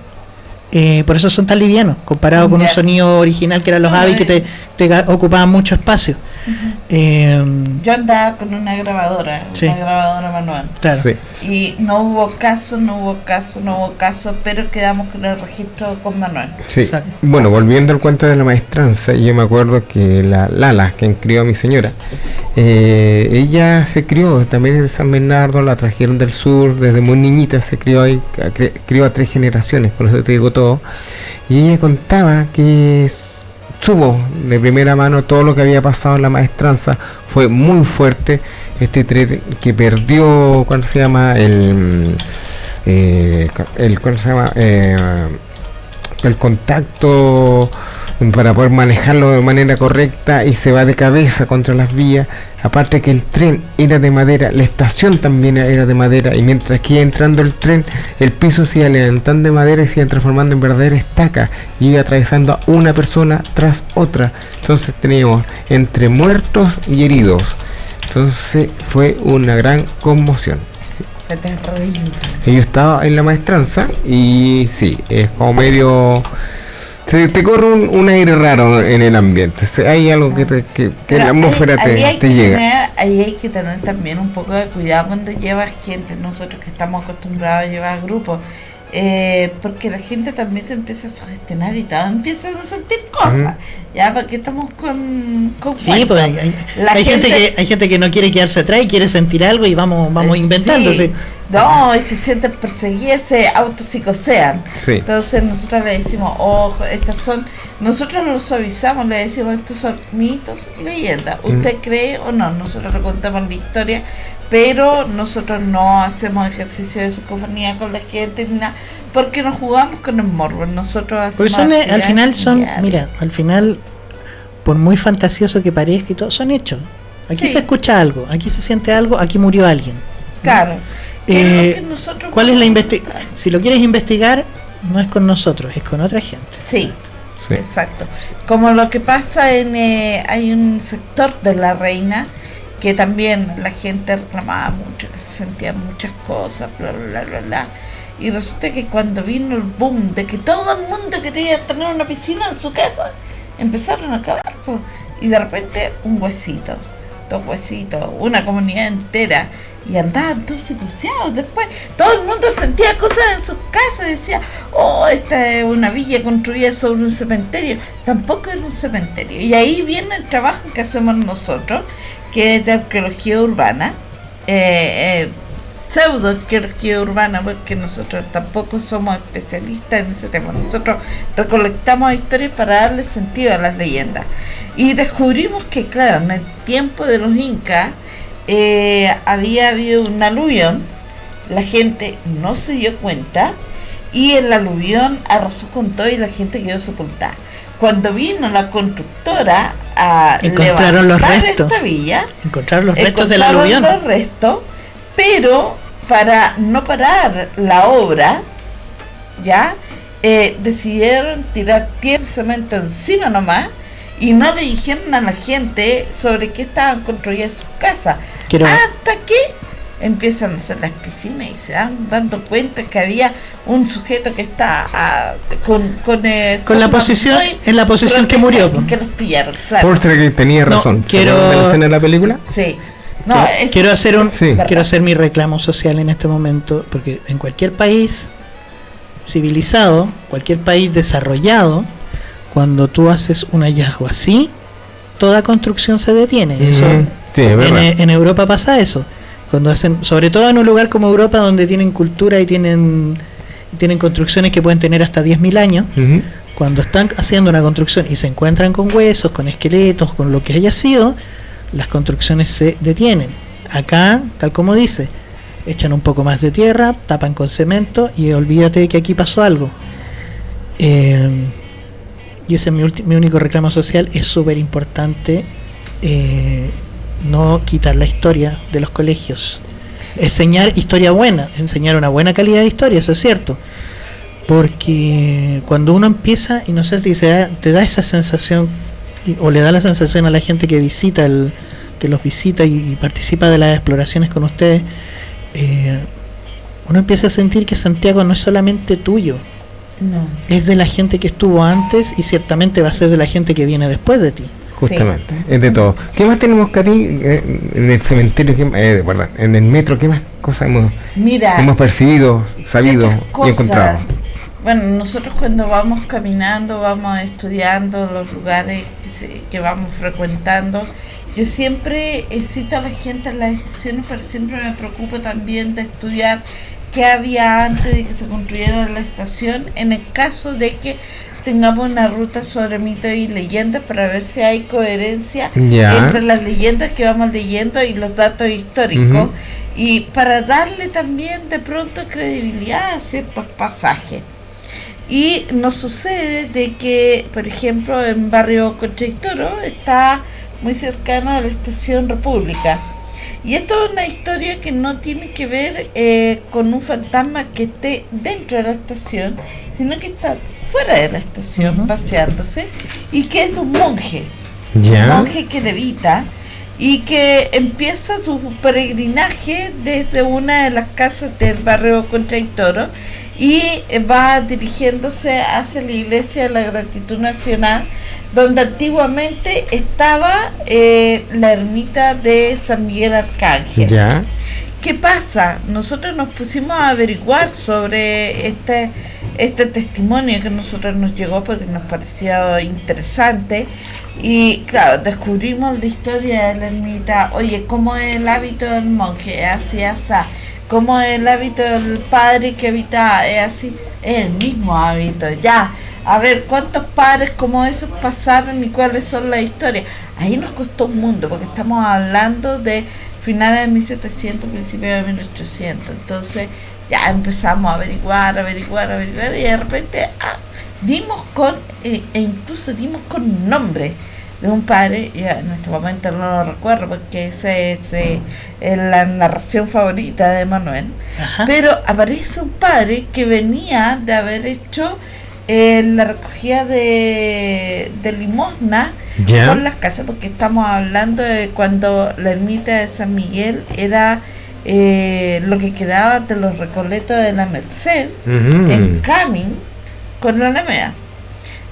Eh, por eso son tan livianos, comparado con un sonido original que eran los AVI que te, te ocupaban mucho espacio. Eh, Yo andaba con una grabadora, Sí. una grabadora manual. Claro. Sí. Y no hubo caso, no hubo caso, no hubo caso, pero quedamos con el registro con manual. Sí. Bueno, volviendo al cuento de la maestranza, yo me acuerdo que la Lala, quien crió a mi señora, eh, ella se crió también de San Bernardo, la trajeron del sur, desde muy niñita se crió ahí, crió a tres generaciones, por eso te digo todo. Y ella contaba que s- supo de primera mano todo lo que había pasado en la maestranza, fue muy fuerte. Este tren que perdió, ¿cuál se llama? El, eh, el ¿cuál se llama? Eh, el contacto para poder manejarlo de manera correcta y se va de cabeza contra las vías. Aparte que el tren era de madera, la estación también era de madera y mientras que iba entrando el tren, el piso se iba levantando de madera y se iba transformando en verdadera estaca y iba atravesando a una persona tras otra. Entonces teníamos entre muertos y heridos. Entonces fue una gran conmoción. Yo estaba en la maestranza y sí, es como medio... Se te corre un, un aire raro en el ambiente. Hay algo que, te- que, que la atmósfera ahí, ahí te, hay te llega. Tener, ahí hay que tener también un poco de cuidado cuando llevas gente, nosotros que estamos acostumbrados a llevar grupos, eh, porque la gente también se empieza a sugestionar y todo, empiezan a sentir cosas, Ujú. ya, porque estamos con, con Sí, pues hay, hay- La hay gente, gente- que hay gente que no quiere quedarse atrás y quiere sentir algo y vamos vamos inventando. Sí. sí. No, y se sienten perseguidas, se autopsicosean. Sí. Entonces nosotros le decimos, ojo, estas son, nosotros lo suavizamos, le decimos, estos son mitos y leyendas. ¿Usted cree o no? Nosotros le contamos la historia, pero nosotros no hacemos ejercicio de psicofonía con la gente ni nada, porque nos jugamos con el morbo. Nosotros hacemos son, eh, al final son, diarias. mira, al final, por muy fantasioso que parezca y todo, son hechos. Aquí Sí. se escucha algo, aquí se siente algo, aquí murió alguien. Claro. ¿Qué es Eh, nosotros ¿Cuál es la investigación? Si lo quieres investigar, no es con nosotros, es con otra gente. Sí, Sí. exacto. Como lo que pasa en... eh, hay un sector de la reina que también la gente reclamaba mucho, que se sentían muchas cosas, bla, bla, bla, bla. Y resulta que cuando vino el boom de que todo el mundo quería tener una piscina en su casa, empezaron a acabar. Y de repente un huesito, dos huesitos, una comunidad entera. Y andaban todos psicoseados. Después todo el mundo sentía cosas en sus casas. Decía, oh, esta es una villa construida sobre un cementerio. Tampoco era un cementerio. Y ahí viene el trabajo que hacemos nosotros, que es de arqueología urbana. Eh, eh, pseudo arqueología urbana porque nosotros tampoco somos especialistas en ese tema. Nosotros recolectamos historias para darle sentido a las leyendas. Y descubrimos que, claro, en el tiempo de los incas eh, había habido un aluvión, la gente no se dio cuenta y el aluvión arrasó con todo y la gente quedó sepultada. Cuando vino la constructora a Encontraron los restos. esta villa, Encontrar los restos del encontraron aluvión. los restos, pero para no parar la obra, ya eh, decidieron tirar tierra y cemento encima nomás y no le dijeron a la gente sobre qué estaban construidas sus casas. Quiero- Hasta que empiezan a hacer las piscinas y se dan dando cuenta que había un sujeto que está ah, con con, eh, Con la posición- en la posición que murió, grotesca, que los pillaron, claro. Porter que tenía No, razón. ¿Se quiero- de la escena de la película? Sí. No, quiero, eso quiero hacer un Sí. quiero hacer mi reclamo social en este momento porque en cualquier país civilizado cualquier país desarrollado cuando tú haces un hallazgo así toda construcción se detiene Eso- Ujú. Sí, es en, verdad. en Europa pasa eso cuando hacen sobre todo en un lugar como Europa donde tienen cultura y tienen tienen construcciones que pueden tener hasta 10.000 años cuando están haciendo una construcción y se encuentran con huesos, con esqueletos, con lo que haya sido, las construcciones se detienen. Acá, tal como dice, echan un poco más de tierra, tapan con cemento y olvídate que aquí pasó algo. Eh, y ese es mi, mi único reclamo social. Es súper importante eh, no quitar la historia de los colegios. Enseñar historia buena, enseñar una buena calidad de historia, eso es cierto. Porque cuando uno empieza, y no sé si se da- te da esa sensación, o le da la sensación a la gente que visita, el, que los visita y, y participa de las exploraciones con ustedes, eh, uno empieza a sentir que Santiago no es solamente tuyo, No. es de la gente que estuvo antes y ciertamente va a ser de la gente que viene después de ti. Justamente, es de todo. ¿Qué más tenemos, Katy? Eh, En el cementerio, ¿qué, más? eh, perdón, en el metro, ¿qué más cosas hemos, Mira, hemos percibido, sabido y encontrado? Bueno, nosotros cuando vamos caminando, vamos estudiando los lugares que, se- que vamos frecuentando, yo siempre cito a la gente en las estaciones, pero siempre me preocupo también de estudiar qué había antes de que se construyera la estación, en el caso de que tengamos una ruta sobre mitos y leyendas para ver si hay coherencia entre las leyendas que vamos leyendo y los datos históricos y para darle también de pronto credibilidad a ciertos pasajes. Y nos sucede de que, por ejemplo, en barrio Concha y Toro está muy cercano a la estación República. Y esto es una historia que no tiene que ver eh, con un fantasma que esté dentro de la estación, sino que está fuera de la estación paseándose y que es un monje. Un monje que levita y que empieza su peregrinaje desde una de las casas del barrio Concha y Toro y va dirigiéndose hacia la iglesia de la gratitud nacional donde antiguamente estaba eh, la ermita de San Miguel Arcángel. ¿Qué pasa? Nosotros nos pusimos a averiguar sobre este, este testimonio que a nosotros nos llegó porque nos pareció interesante. Y claro, descubrimos la historia de la ermita, oye, cómo es el hábito del monje, es así, así, cómo es el hábito del padre que habitaba, es así, es el mismo hábito, ya, a ver, ¿cuántos padres como esos pasaron y cuáles son las historias? Ahí nos costó un mundo porque estamos hablando de finales de 1700, principios de 1800. Entonces ya empezamos a averiguar, averiguar, averiguar y de repente ah, dimos con, eh, e incluso dimos con nombre de un padre, ya en este momento no lo recuerdo porque ese es eh, la narración favorita de Manuel, pero aparece un padre que venía de haber hecho eh, la recogida de, de limosna por las casas, porque estamos hablando de cuando la ermita de San Miguel era eh, lo que quedaba de los recoletos de la Merced en Camin con la Alameda.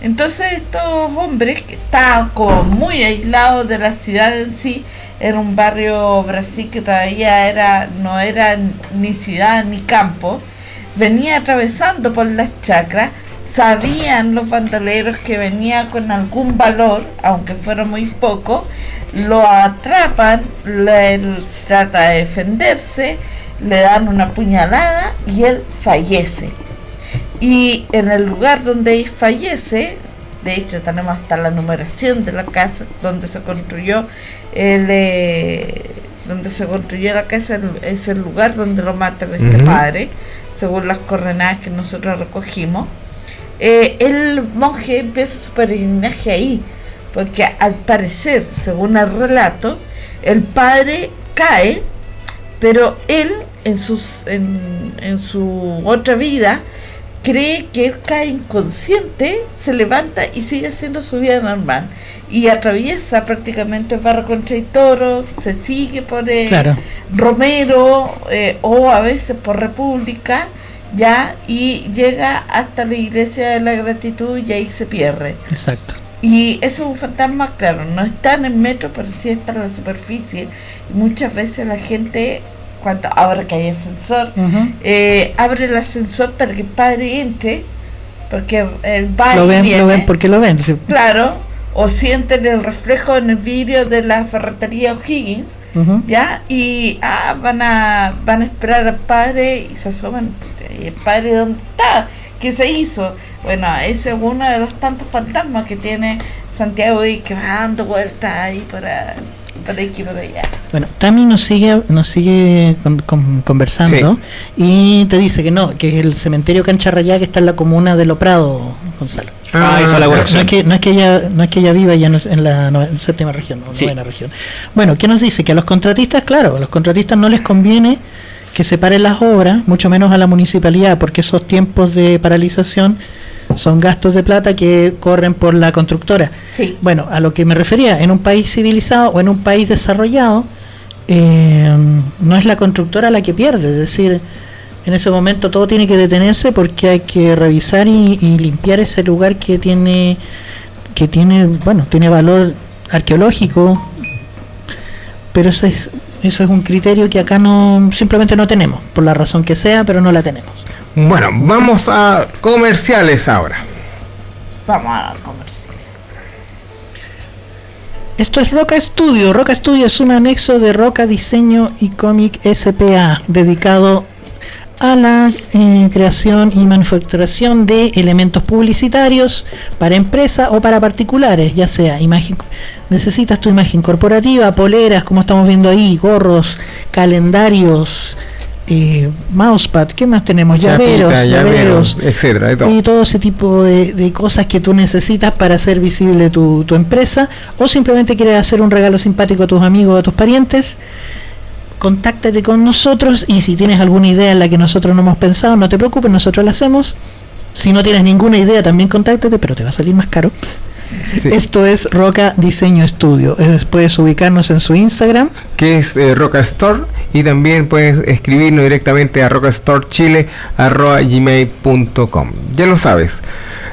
Entonces estos hombres que estaban como muy aislados de la ciudad en sí, era un barrio Brasil que todavía era no era ni ciudad ni campo, venía atravesando por las chacras, sabían los bandoleros que venía con algún valor, aunque fuera muy poco, lo atrapan, le- él trata de defenderse, le dan una puñalada y él fallece. Y en el lugar donde él fallece, de hecho tenemos hasta la numeración de la casa donde se construyó el eh, donde se construyó la casa es el lugar donde lo matan este padre, según las coordenadas que nosotros recogimos. Eh, el monje empieza su peregrinaje ahí, porque al parecer, según el relato, el padre cae, pero él en, sus, en, en su otra vida cree que él cae inconsciente, se levanta y sigue haciendo su vida normal. Y atraviesa prácticamente Barra contra el Toro, se sigue por Claro. Romero eh, o a veces por República, ya, y llega hasta la iglesia de la gratitud y ahí se pierde. Exacto. Y eso es un fantasma, claro, no está en el metro, pero sí está en la superficie. Y muchas veces la gente, cuando ahora que hay ascensor, eh, abre el ascensor para que el padre entre, porque él va Lo ven, viene. lo ven porque lo ven. sí. Claro, o sienten el reflejo en el vidrio de la ferretería O'Higgins. ¿ya? Y ah, van a van a esperar al padre y se asoman. ¿Y el padre dónde está? ¿Qué se hizo? Bueno, ese es uno de los tantos fantasmas que tiene Santiago y que va dando vueltas ahí para, para aquí y para allá. Bueno, Tami nos sigue, nos sigue con- con- conversando y te dice que no, que es el cementerio Cancha Rayá que está en la comuna de Lo Prado, Gonzalo. Ah, hizo la no, es que, no es que ella, no es que ella viva ya en en la séptima región, o Sí. novena región. Bueno, ¿qué nos dice? Que a los contratistas, claro, a los contratistas no les conviene que se paren las obras, mucho menos a la municipalidad, porque esos tiempos de paralización son gastos de plata que corren por la constructora. Sí. Bueno, a lo que me refería, en un país civilizado o en un país desarrollado, eh, no es la constructora la que pierde, es decir, en ese momento todo tiene que detenerse porque hay que revisar y, y limpiar ese lugar que tiene que tiene bueno tiene valor arqueológico pero eso es eso es un criterio que acá no simplemente no tenemos por la razón que sea pero no la tenemos Bueno, vamos a comerciales ahora. Vamos a comercial. Esto es Roca Studio. Roca Studio es un anexo de Roca Diseño y Cómic SPA dedicado a la eh, creación y manufacturación de elementos publicitarios para empresa o para particulares, ya sea imagen, necesitas tu imagen corporativa, poleras, como estamos viendo ahí, gorros, calendarios, eh, mousepad, ¿qué más tenemos? Llaveros, Chapita, llaveros, etcétera, todo. y todo ese tipo de, de cosas que tú necesitas para hacer visible tu, tu empresa o simplemente quieres hacer un regalo simpático a tus amigos o a tus parientes, contáctate con nosotros y si tienes alguna idea en la que nosotros no hemos pensado, no te preocupes, nosotros la hacemos. Si no tienes ninguna idea, también contáctate, pero te va a salir más caro. Esto es Roca Diseño Estudio. Eh, Puedes ubicarnos en su Instagram. que es eh, Roca Store y también puedes escribirnos directamente a rocastorechile@gmail.com. Ya lo sabes,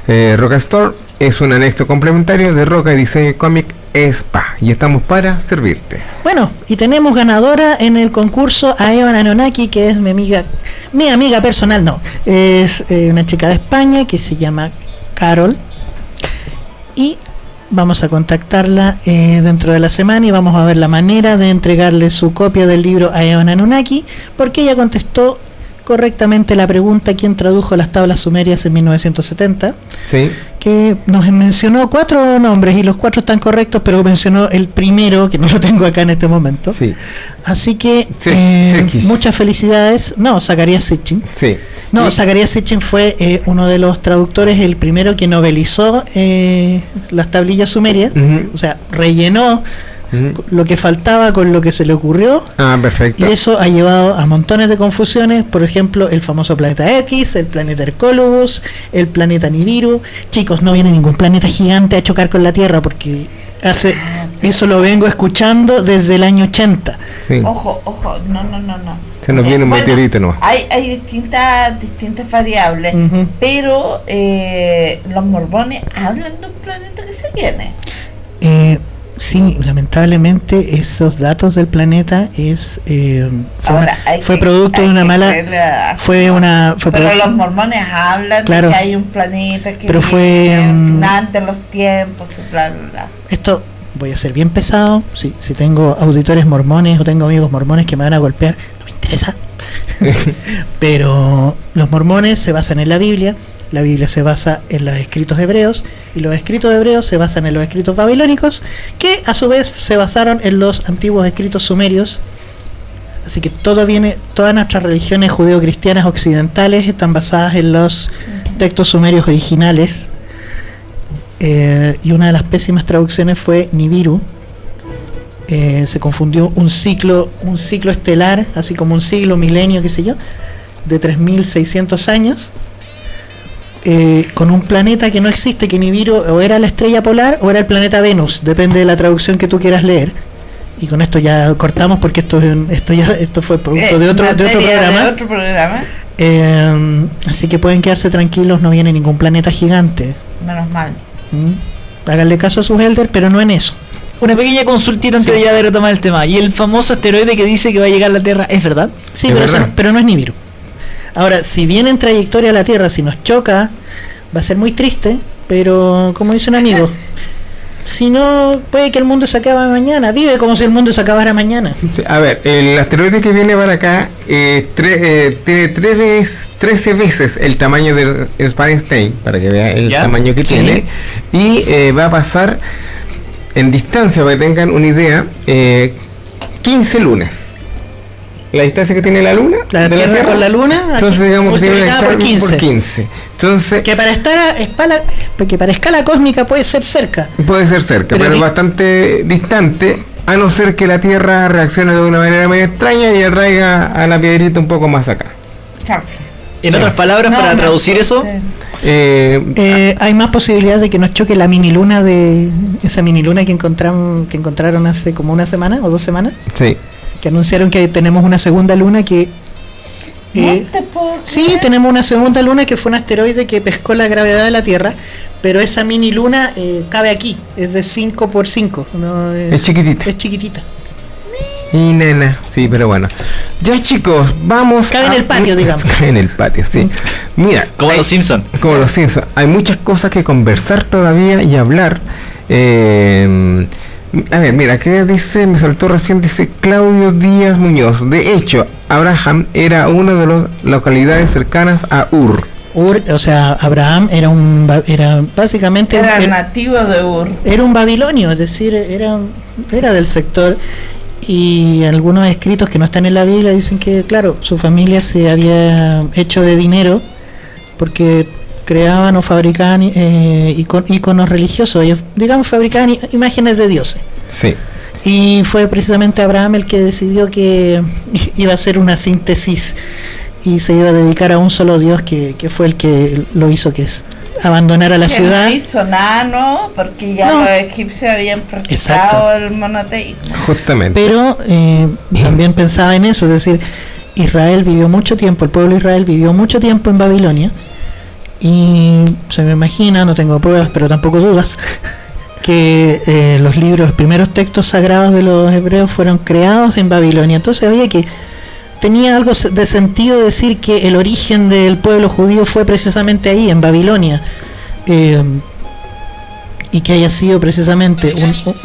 eh, Roca Store es un anexo complementario de Roca Diseño y Cómic Spa y estamos para servirte. Bueno, y tenemos ganadora en el concurso a Evan Anonaki, que es mi amiga, mi amiga personal, no, es eh, una chica de España que se llama Carol. Y vamos a contactarla eh, dentro de la semana y vamos a ver la manera de entregarle su copia del libro a Evan Anunnaki, porque ella contestó correctamente la pregunta quién tradujo las tablas sumerias en 1970, Sí. que nos mencionó cuatro nombres y los cuatro están correctos, pero mencionó el primero, que no lo tengo acá en este momento. Sí. Así que Sí, eh, muchas felicidades. No, Zacarías Sitchin. Sí. No, Zacarías Sitchin fue eh, uno de los traductores, el primero que novelizó eh, las tablillas sumerias, o sea, rellenó Lo que faltaba con lo que se le ocurrió Ah, y perfecto. eso ha llevado a montones de confusiones, por ejemplo, el famoso planeta X, el planeta Hercólogos, el planeta Nibiru. Chicos, no viene ningún planeta gigante a chocar con la Tierra porque hace eso lo vengo escuchando desde el año 80. Sí. Ojo, ojo, no, no, no, no. Se nos viene un bueno, meteorito nomás. Hay, hay distintas, distintas variables, pero eh, los mormones hablan de un planeta que se viene. Eh, sí, lamentablemente esos datos del planeta es eh, fue, Ahora, una- hay fue que- producto de una mala fue una fue pero los mormones hablan Claro. de que hay un planeta que Pero fue, viene al mm, los tiempos, y bla, bla, bla. esto voy a ser bien pesado. Si, si tengo auditores mormones o tengo amigos mormones que me van a golpear, no me interesa. Pero los mormones se basan en la Biblia, la Biblia se basa en los escritos hebreos y los escritos hebreos se basan en los escritos babilónicos que a su vez se basaron en los antiguos escritos sumerios. Así que todo viene, todas nuestras religiones judeo-cristianas occidentales están basadas en los textos sumerios originales. Eh, y una de las pésimas traducciones fue Nibiru. Eh, se confundió un ciclo, un ciclo estelar, así como un siglo, milenio, qué sé yo, de 3600 años, eh, con un planeta que no existe, que Nibiru o era la estrella polar o era el planeta Venus, depende de la traducción que tú quieras leer. Y con esto ya cortamos porque esto, es un- esto ya esto fue producto Eh, de otro, de otro programa. de otro programa, Eh, así que pueden quedarse tranquilos, no viene ningún planeta gigante. menos mal. ¿Mm? Háganle caso a sus elders, pero no en eso. Una pequeña consultita antes de ya de retomar el tema. ¿Y el famoso asteroide que dice que va a llegar a la Tierra es verdad? Sí, Es pero, verdad. pero no es Nibiru. Ahora, si viene en trayectoria a la Tierra, si nos choca, va a ser muy triste, pero como dice un amigo, si no, puede que el mundo se acabe mañana. Vive como si el mundo se acabara mañana. Sí, a ver, el asteroide que viene para acá eh, tre- eh, tiene tres veces, 13 veces el tamaño del Spanstein, para que vea el ¿Ya? tamaño que Sí. tiene, y eh, va a pasar en distancia, para que tengan una idea, eh, 15 lunas. La distancia que tiene la luna, La de Tierra con la Luna, entonces aquí, digamos que tiene una por distancia 15. 15. Entonces, Que para estar a escala, que para escala cósmica puede ser cerca. Puede ser cerca, Pero pero, bastante distante, a no ser que la Tierra reaccione de una manera medio extraña y atraiga a la piedrita un poco más acá. Chanfle. En Sí. otras palabras, No, para traducir eso. Eh, Eh, hay más posibilidad de que nos choque la mini luna de esa mini luna que encontraron que encontraron hace como una semana o dos semanas, sí. Que anunciaron que tenemos una segunda luna que eh, No te puedo Sí, creer. tenemos una segunda luna que fue un asteroide que pescó la gravedad de la Tierra, pero esa mini luna eh, cabe aquí, es de 5 por 5 no Es chiquitita. Es chiquitita. Y nena, sí, pero bueno. Ya chicos, vamos Cabe en el patio, digamos. Cabe en el patio, sí. Mira, como hay- los Simpsons. como los Simpsons, hay muchas cosas que conversar todavía y hablar. Eh, a ver, mira, ¿qué dice? Me saltó recién, dice Claudio Díaz Muñoz. De hecho, Abraham era una de las localidades cercanas a Ur. Ur, o sea, Abraham era un era básicamente Era era, nativo de Ur. era un babilonio, es decir, era era del sector y algunos escritos que no están en la Biblia dicen que claro, su familia se había hecho de dinero porque creaban o fabricaban eh, ico- iconos religiosos, ellos digamos fabricaban imágenes de dioses. Sí. Y fue precisamente Abraham el que decidió que iba a hacer una síntesis y se iba a dedicar a un solo Dios que, que fue el que lo hizo que es abandonar a la Que ciudad. no hizo nada, ¿no? Porque ya No. los egipcios habían Exacto. practicado el monoteísmo. Justamente. Pero eh, también pensaba en eso, es decir, Israel vivió mucho tiempo, el pueblo de Israel vivió mucho tiempo en Babilonia y se me imagina, no tengo pruebas, pero tampoco dudas, que eh, los libros, los primeros textos sagrados de los hebreos fueron creados en Babilonia. Entonces había que tenía algo de sentido decir que el origen del pueblo judío fue precisamente ahí, en Babilonia. Eh, y que haya sido precisamente un, un-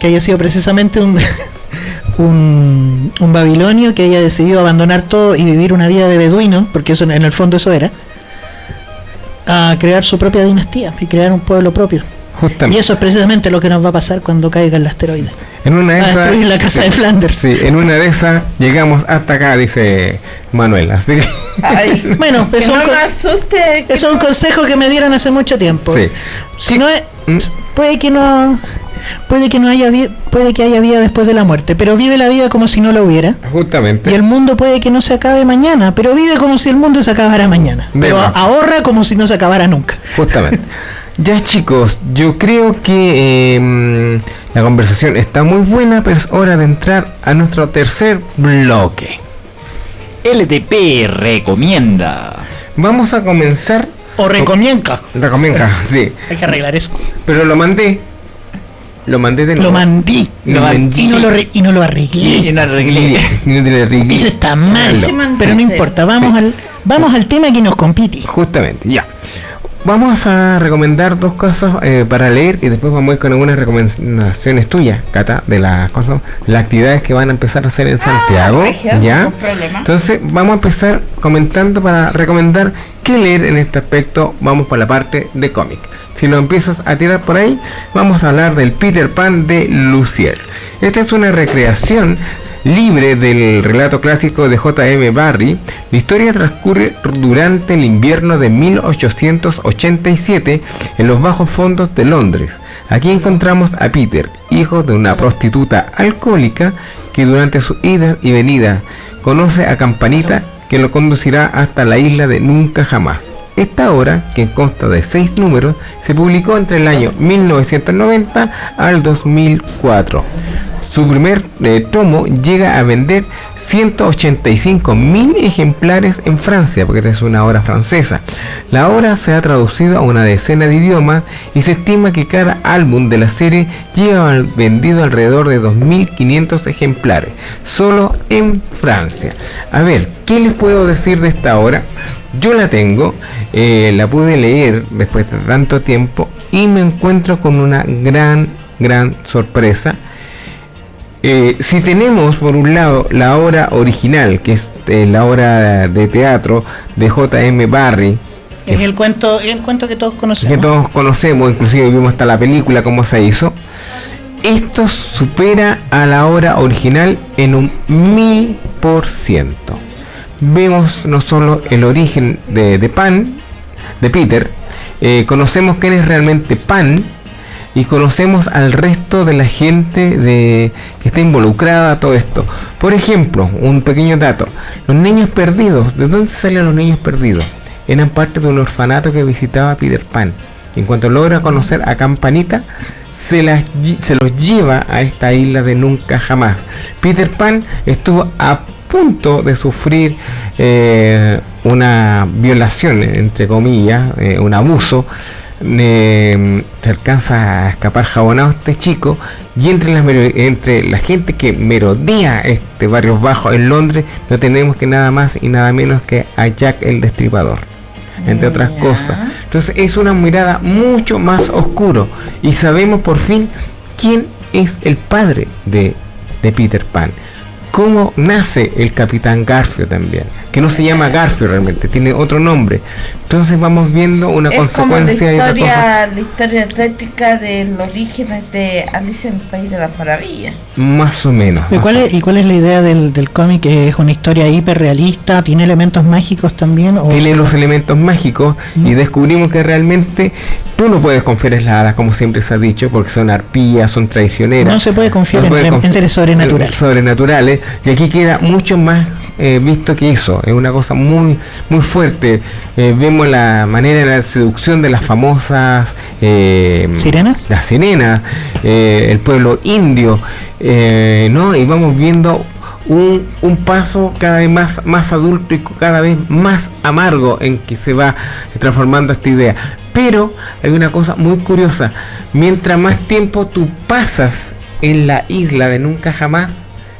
que haya sido precisamente un un, un babilonio que haya decidido abandonar todo y vivir una vida de beduino, porque eso en el fondo eso era, a crear su propia dinastía y crear un pueblo propio. Justamente. Y eso es precisamente lo que nos va a pasar cuando caiga el asteroide. En una de esas. destruir la casa de Flanders. Sí, en una de esas llegamos hasta acá, dice Manuel. Así que. Ay, Bueno, que eso no es un me co- asuste. que Eso es un consejo que me dieron hace mucho tiempo. Sí. Si no es, puede que no puede que no haya puede que haya vida después de la muerte, pero vive la vida como si no la hubiera. Justamente. Y el mundo puede que no se acabe mañana, pero vive como si el mundo se acabara mañana. Pero ahorra como si no se acabara nunca. Justamente. Ya chicos, yo creo que eh, la conversación está muy buena, pero es hora de entrar a nuestro tercer bloque. LTP recomienda. Vamos a comenzar. O recomienca. Recomienca, sí. Hay que arreglar eso. Pero lo mandé. Lo mandé de Lo nuevo. mandí. Lo mandé. Y no lo, y no lo arreglé. Y no arreglé. Y no te lo arreglé. Eso está mal. Pero no importa, vamos Sí. al vamos al tema que nos compite. Justamente, ya. Vamos a recomendar dos cosas eh, para leer y después vamos a ir con algunas recomendaciones tuyas, Cata, de las cosas, las actividades que van a empezar a hacer en Santiago. regio, ¿Ya? Entonces vamos a empezar comentando para recomendar qué leer en este aspecto. Vamos por la parte de cómic. Si lo empiezas a tirar por ahí, vamos a hablar del Peter Pan de Lucier. Esta es una recreación libre del relato clásico de J.M. Barrie. La historia transcurre durante el invierno de 1887 en los bajos fondos de Londres. Aquí encontramos a Peter, hijo de una prostituta alcohólica que durante su ida y venida conoce a Campanita que lo conducirá hasta la isla de Nunca Jamás. Esta obra, que consta de seis números, se publicó entre el año 1990 al 2004. Su primer eh, tomo llega a vender 185 mil ejemplares en Francia, porque es una obra francesa. La obra se ha traducido a una decena de idiomas y se estima que cada álbum de la serie lleva vendido alrededor de 2.500 ejemplares, solo en Francia. A ver, ¿qué les puedo decir de esta obra? Yo la tengo, eh, la pude leer después de tanto tiempo y me encuentro con una gran, gran sorpresa. Eh, si tenemos por un lado la obra original, que es eh, la obra de teatro de J.M. Barrie, Es el cuento, el cuento que todos conocemos. que todos conocemos, inclusive vimos hasta la película cómo se hizo, esto supera a la obra original en un mil por ciento. Vemos no solo el origen de, de Pan, de Peter, eh, conocemos quién es realmente Pan y conocemos al resto de la gente de, que está involucrada a todo esto. Por ejemplo, un pequeño dato, los niños perdidos, ¿de dónde salen los niños perdidos? Eran parte de un orfanato que visitaba Peter Pan. En cuanto logra conocer a Campanita, se, las se los lleva a esta isla de nunca jamás. Peter Pan estuvo a punto de sufrir eh, una violación, entre comillas, eh, un abuso. Eh, se alcanza a escapar jabonado este chico y entre, las entre la gente que merodea este barrio bajo en Londres no tenemos que nada más y nada menos que a Jack el Destripador entre otras cosas. Entonces es una mirada mucho más oscuro y sabemos por fin quién es el padre de, de Peter Pan. Cómo nace el Capitán Garfio también, que no se llama Garfio realmente, tiene otro nombre. Entonces vamos viendo una es como la consecuencia y otra cosa. historia, la historia típica de los orígenes de Alice en el País de las Maravillas. Más o menos. ¿Y cuál, es, ¿Y cuál es la idea del, del cómic? ¿Es una historia hiperrealista? ¿Tiene elementos mágicos también? O tiene sea, los elementos mágicos y descubrimos que realmente tú no puedes confiar en las hadas como siempre se ha dicho porque son arpías, son traicioneras. No se puede confiar en- en- en seres sobrenaturales. Sobrenaturales y aquí queda mucho más eh, visto que eso. Es una cosa muy muy fuerte. Eh, vemos la manera de la seducción de las famosas eh, ¿Sirenas? Las sirenas, el pueblo indio, ¿no? Y vamos viendo un, un paso cada vez más, más adulto y cada vez más amargo en que se va transformando esta idea. Pero hay una cosa muy curiosa, mientras más tiempo tú pasas en la isla de nunca jamás,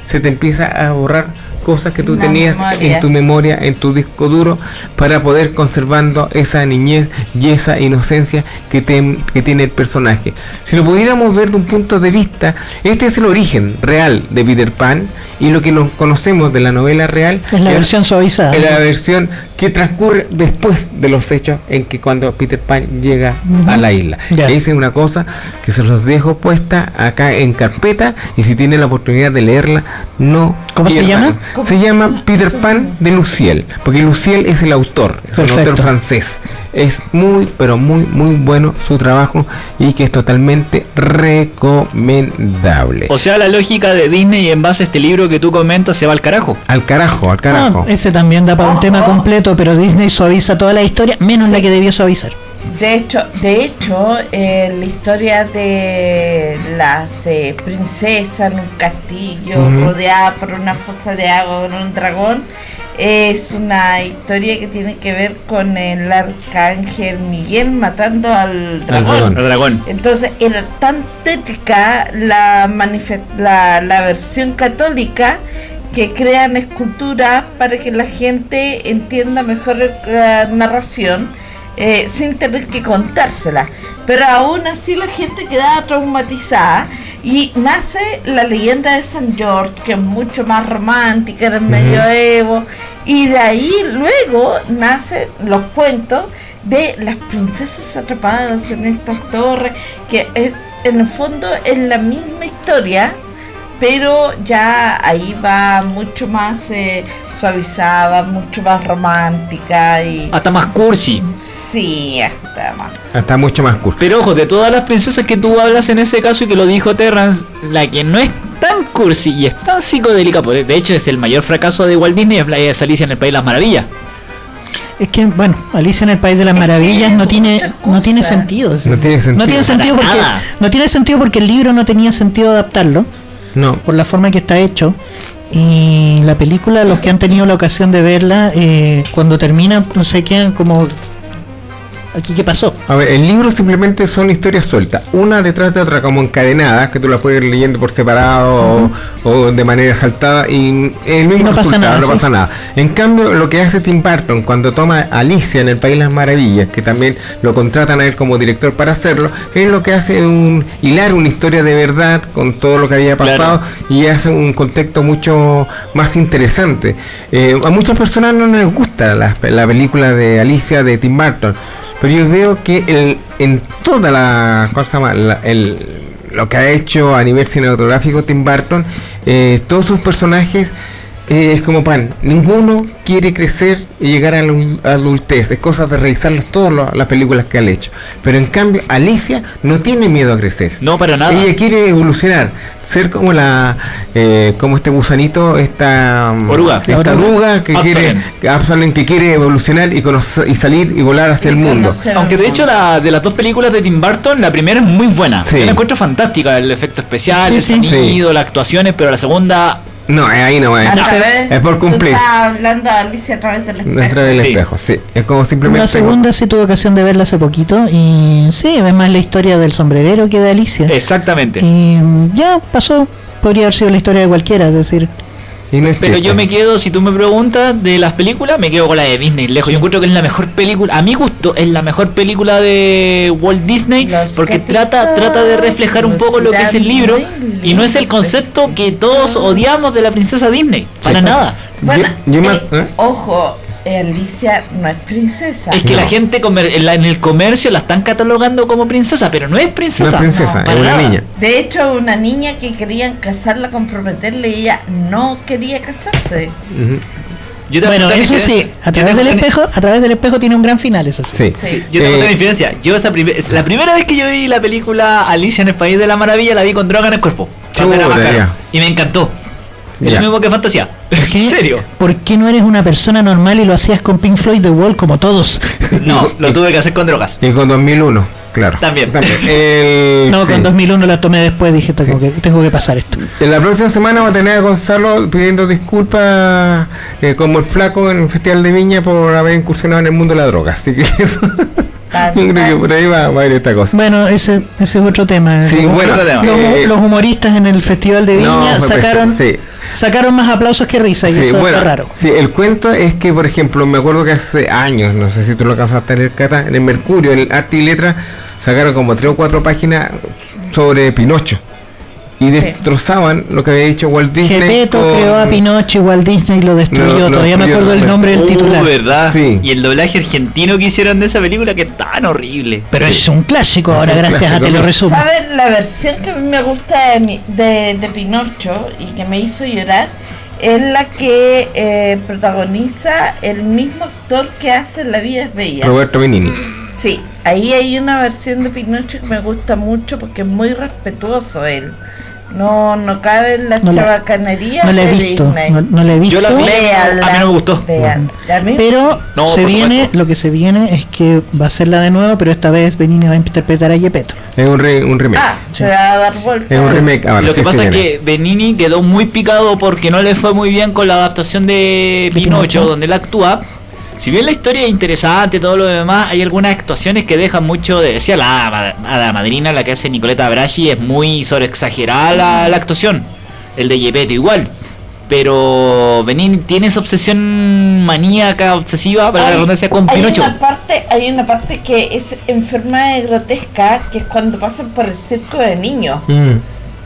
se te empieza a borrar cosas que tú La tenías memoria. en tu memoria, en tu disco duro, para poder conservando esa niñez y esa inocencia que, ten- que tiene el personaje. Si lo pudiéramos ver de un punto de vista, este es el origen real de Peter Pan y lo que nos conocemos de la novela real Es la versión suavizada. es la versión que transcurre después de los hechos en que cuando Peter Pan llega a la isla. Ya. Esa es una cosa que se los dejo puesta acá en carpeta y si tienen la oportunidad de leerla, no. ¿Cómo se llama? Se llama Peter Pan de Luciel, porque Luciel es el autor, es un autor francés. Es muy, pero muy, muy bueno su trabajo y que es totalmente recomendable. O sea, la lógica de Disney en base a este libro que tú comentas se va al carajo. Al carajo, al carajo. Ah, ese también da para un tema completo, pero Disney suaviza toda la historia, menos la que debió suavizar. De hecho, de hecho, eh, la historia de las eh, princesas en un castillo rodeada por una fosa de agua con un dragón es una historia que tiene que ver con el arcángel Miguel matando al dragón. Al dragón. Entonces era tan tétrica la, la, la versión católica que crean esculturas para que la gente entienda mejor la narración eh, sin tener que contársela. Pero aún así la gente quedaba traumatizada y nace la leyenda de San George, que es mucho más romántica en el medioevo, y de ahí luego nacen los cuentos de las princesas atrapadas en estas torres, que es- en el fondo es la misma historia, pero ya ahí va mucho más eh, suavizada, mucho más romántica y... Hasta más cursi. Sí, hasta más. Está mucho más curso. Pero ojo, de todas las princesas que tú hablas en ese caso y que lo dijo Terrance, la que no es tan cursi y es tan psicodélica, porque de hecho es el mayor fracaso de Walt Disney, es Alicia en el País de las Maravillas. Es que, bueno, Alicia en el País de las Maravillas no tiene, no tiene sentido. No tiene sentido. No tiene sentido Para porque nada. no tiene sentido porque el libro no tenía sentido adaptarlo No. por la forma que está hecho y la película los que han tenido la ocasión de verla eh, cuando termina no sé qué como aquí qué pasó A ver, el libro simplemente son historias sueltas, una detrás de otra, como encadenadas, que tú las puedes ir leyendo por separado o, o de manera saltada y el mismo no pasa nada, no sí. pasa nada. En cambio, lo que hace Tim Burton cuando toma a Alicia en el País de las Maravillas, que también lo contratan a él como director para hacerlo, es lo que hace un hilar una historia de verdad con todo lo que había pasado y hace un contexto mucho más interesante. Eh, a muchas personas no les gusta la, la película de Alicia de Tim Burton, pero yo veo que el, en toda la. La- el, lo que ha hecho a nivel cinematográfico Tim Burton, eh, todos sus personajes eh, es como pan. Ninguno quiere crecer y llegar a la adu- adultez. Es cosa de revisarlas todas las películas que han hecho. Pero en cambio, Alicia no tiene miedo a crecer. No, para nada. Ella quiere evolucionar, ser como la, eh, como este gusanito, esta mm, Oruga. esta La oruga oruga. que quiere, que quiere evolucionar y conocer y salir y volar hacia el mundo. Aunque de hecho la, de las dos películas de Tim Burton, la primera es muy buena. Sí. Yo la encuentro fantástica, el efecto especial, Sí, el sí. sonido, las actuaciones, pero la segunda... No, ahí no es. Es por cumplir. estás hablando a Alicia a través del espejo. Dentro del Sí. espejo, sí. Es como simplemente. la segunda sí tuve ocasión de verla hace poquito y sí es más la historia del sombrerero que de Alicia Exactamente. y ya pasó podría haber sido la historia de cualquiera es decir Y no es Pero chiste. yo me quedo, si tú me preguntas de las películas, me quedo con la de Disney, lejos. Yo encuentro que es la mejor película, a mi gusto, es la mejor película de Walt Disney, Los porque gatitos, trata, trata de reflejar un poco lo que es el libro, y no es el concepto que todos odiamos de la princesa Disney, para nada. Bueno, Yo- yo me- eh, ¿eh? ojo, Alicia no es princesa. Es que No. la gente comer- en, la- en el comercio la están catalogando como princesa, pero no es No princesa. es princesa, es una niña. De hecho, una niña que querían casarla, comprometerle, y ella no quería casarse. Yo bueno eso sí a través del espejo a través del espejo tiene un gran final eso sí, Sí. Sí. Yo te voy a contar Eh, mi diferencia. Yo esa es la primera vez que yo vi la película Alicia en el País de la Maravilla la vi con droga en el cuerpo. Cuando era Chuta, más caro. ya. Y me encantó. Es lo mismo que fantasía. ¿En qué? serio? ¿Por qué no eres una persona normal y lo hacías con Pink Floyd The Wall como todos? No, lo tuve que hacer con drogas. Y con 2001, claro. También. El- No, sí. con 2001 la tomé después, dije, tengo, que, tengo que pasar esto. En la próxima semana va a tener a Gonzalo pidiendo disculpas eh, como el flaco en el Festival de Viña por haber incursionado en el mundo de la droga. Así que eso, yo creo que por ahí va, va a ir esta cosa. Bueno, ese, ese es otro tema. Sí, los, bueno, los- eh, los humoristas en el Festival de Viña No, fue sacaron sí. Sacaron más aplausos que risa y Sí, eso bueno, fue raro. sí, el cuento es que, por ejemplo, me acuerdo que hace años, no sé si tú lo alcanzaste a leer, Cata, en el Mercurio, en el Arte y Letra, sacaron como tres o cuatro páginas sobre Pinocho. Y destrozaban lo que había dicho Walt Disney. Gepeto con- creó a Pinocho y Walt Disney lo destruyó. Lo- lo Todavía me acuerdo el nombre del Uh, titular. ¿verdad? Sí. Y el doblaje argentino que hicieron de esa película que es tan horrible. Pero es un clásico ahora, un gracias a clásico, Te lo resumo. ¿Saben la versión que a mí me gusta de, mi- de, de Pinocho y que me hizo llorar? Es la que eh, protagoniza el mismo actor que hace La vida es bella. Roberto Benini. Sí, ahí hay una versión de Pinocho que me gusta mucho porque es muy respetuoso él. No, no cabe en las No la- chabacanerías No la he de visto, Disney. no, no la he visto. Yo la vi, Véanla, a mí no me gustó. mí- Pero No, se viene, supuesto. lo que se viene es que va a ser la de nuevo, pero esta vez Benini va a interpretar a Gepetto. Es un, re- un remake. Ah, se va a dar vuelta. es un remake ahora. Lo que sí, pasa es que Benini quedó muy picado porque no le fue muy bien con la adaptación de Pinocho, Pinocho. donde él actúa. Si bien la historia es interesante, todo lo demás, hay algunas actuaciones que dejan mucho de decía la, la madrina, la que hace Nicoleta Brasi, es muy sobreexagerada la, la actuación. El de Gepetto igual. Pero Benini tiene esa obsesión maníaca, obsesiva, para la Hay- redundancia, con hay Pinocho. Una parte, hay una parte que es enferma de grotesca, que es cuando pasan por el circo de niños. Mm.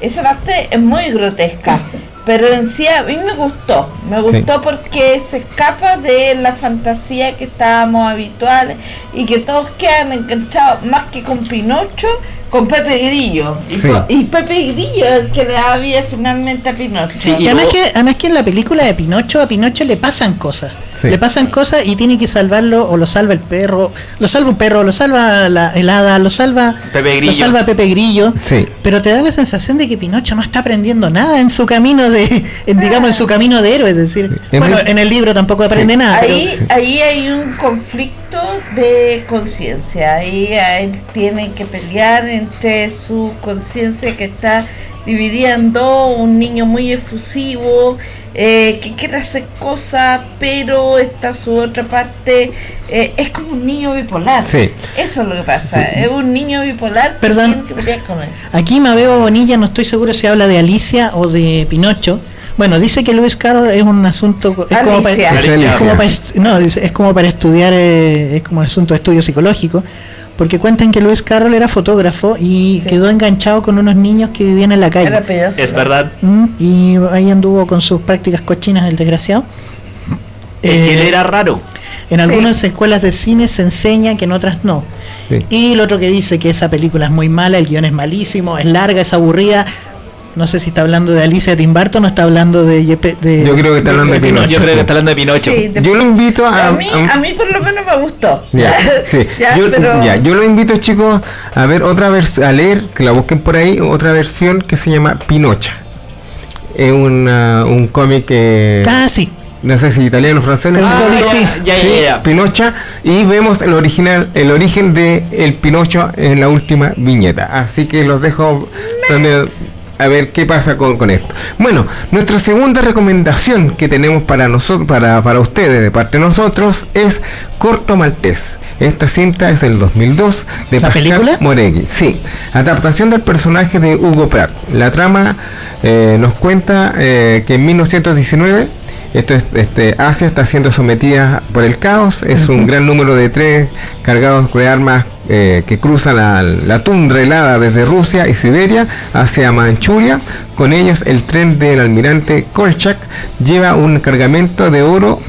Esa parte es muy grotesca. Pero en sí a mí me gustó. Me gustó porque se escapa de la fantasía que estábamos habituales y que todos quedan enganchados más que con Pinocho, con Pepe Grillo. Y, Sí. con- y Pepe Grillo es el que le da vida finalmente a Pinocho. Sí, Y además que, además que en la película de Pinocho, a Pinocho le pasan cosas. Sí. Le pasan cosas y tiene que salvarlo, o lo salva el perro, lo salva un perro, lo salva la helada, lo salva Pepe lo Grillo. salva Pepe Grillo. Sí. Pero te da la sensación de que Pinocho no está aprendiendo nada en su camino de, en, digamos, en su camino de héroe. Es decir, bueno, en el libro tampoco aprende nada. pero- Ahí, ahí hay un conflicto de conciencia. Ahí él tiene que pelear entre su conciencia que está dividida en dos, un niño muy efusivo, eh, que quiere hacer cosas, pero está su otra parte, eh, es como un niño bipolar. Sí. Eso es lo que pasa, es un niño bipolar que Perdón. tiene que pelear con eso. Aquí Mabeo Bonilla, no estoy seguro si habla de Alicia o de Pinocho. Bueno, dice que Lewis Carroll es un asunto. Es como para. Es como para est- no, dice, es como para estudiar, eh, es como un asunto de estudio psicológico. Porque cuentan que Lewis Carroll era fotógrafo y Sí. quedó enganchado con unos niños que vivían en la calle. Es verdad. Mm, Y ahí anduvo con sus prácticas cochinas el desgraciado. Es que él Eh, era raro. En Sí. algunas escuelas de cine se enseña que en otras no. Sí. Y el otro que dice que esa película es muy mala, el guion es malísimo, es larga, es aburrida. No sé si está hablando de Alicia Tim Burton o está hablando de, Yepe- de Yo creo que está hablando de Pinocho. Yo creo que está hablando de Pinocho. Sí, de- Yo lo invito a. a mí, a- a mí por lo menos me gustó. Ya, sí. Ya, yo, pero- ya, yo lo invito, chicos, a ver otra vez, a leer, que la busquen por ahí, otra versión que se llama Pinocha. Es una- un cómic que. Ah, sí. No sé si italiano o francés. El ¿no? sí. ya, ya, ya. Pinocha. Y vemos el original, el origen de el Pinocho en la última viñeta. Así que los dejo también a ver qué pasa con, con esto. Bueno, nuestra segunda recomendación que tenemos para nosotros, para, para ustedes, de parte de nosotros, es Corto Maltés. Esta cinta es del 2002 de ¿La Pascal película? Moregui. Sí, adaptación del personaje de Hugo Pratt. La trama eh, nos cuenta eh, que en 1919 esto es, este, Asia está siendo sometida por el caos. Es un gran número de trenes cargados de armas eh, que cruzan la, la tundra helada desde Rusia y Siberia hacia Manchuria. Con ellos el tren del almirante Kolchak lleva un cargamento de oro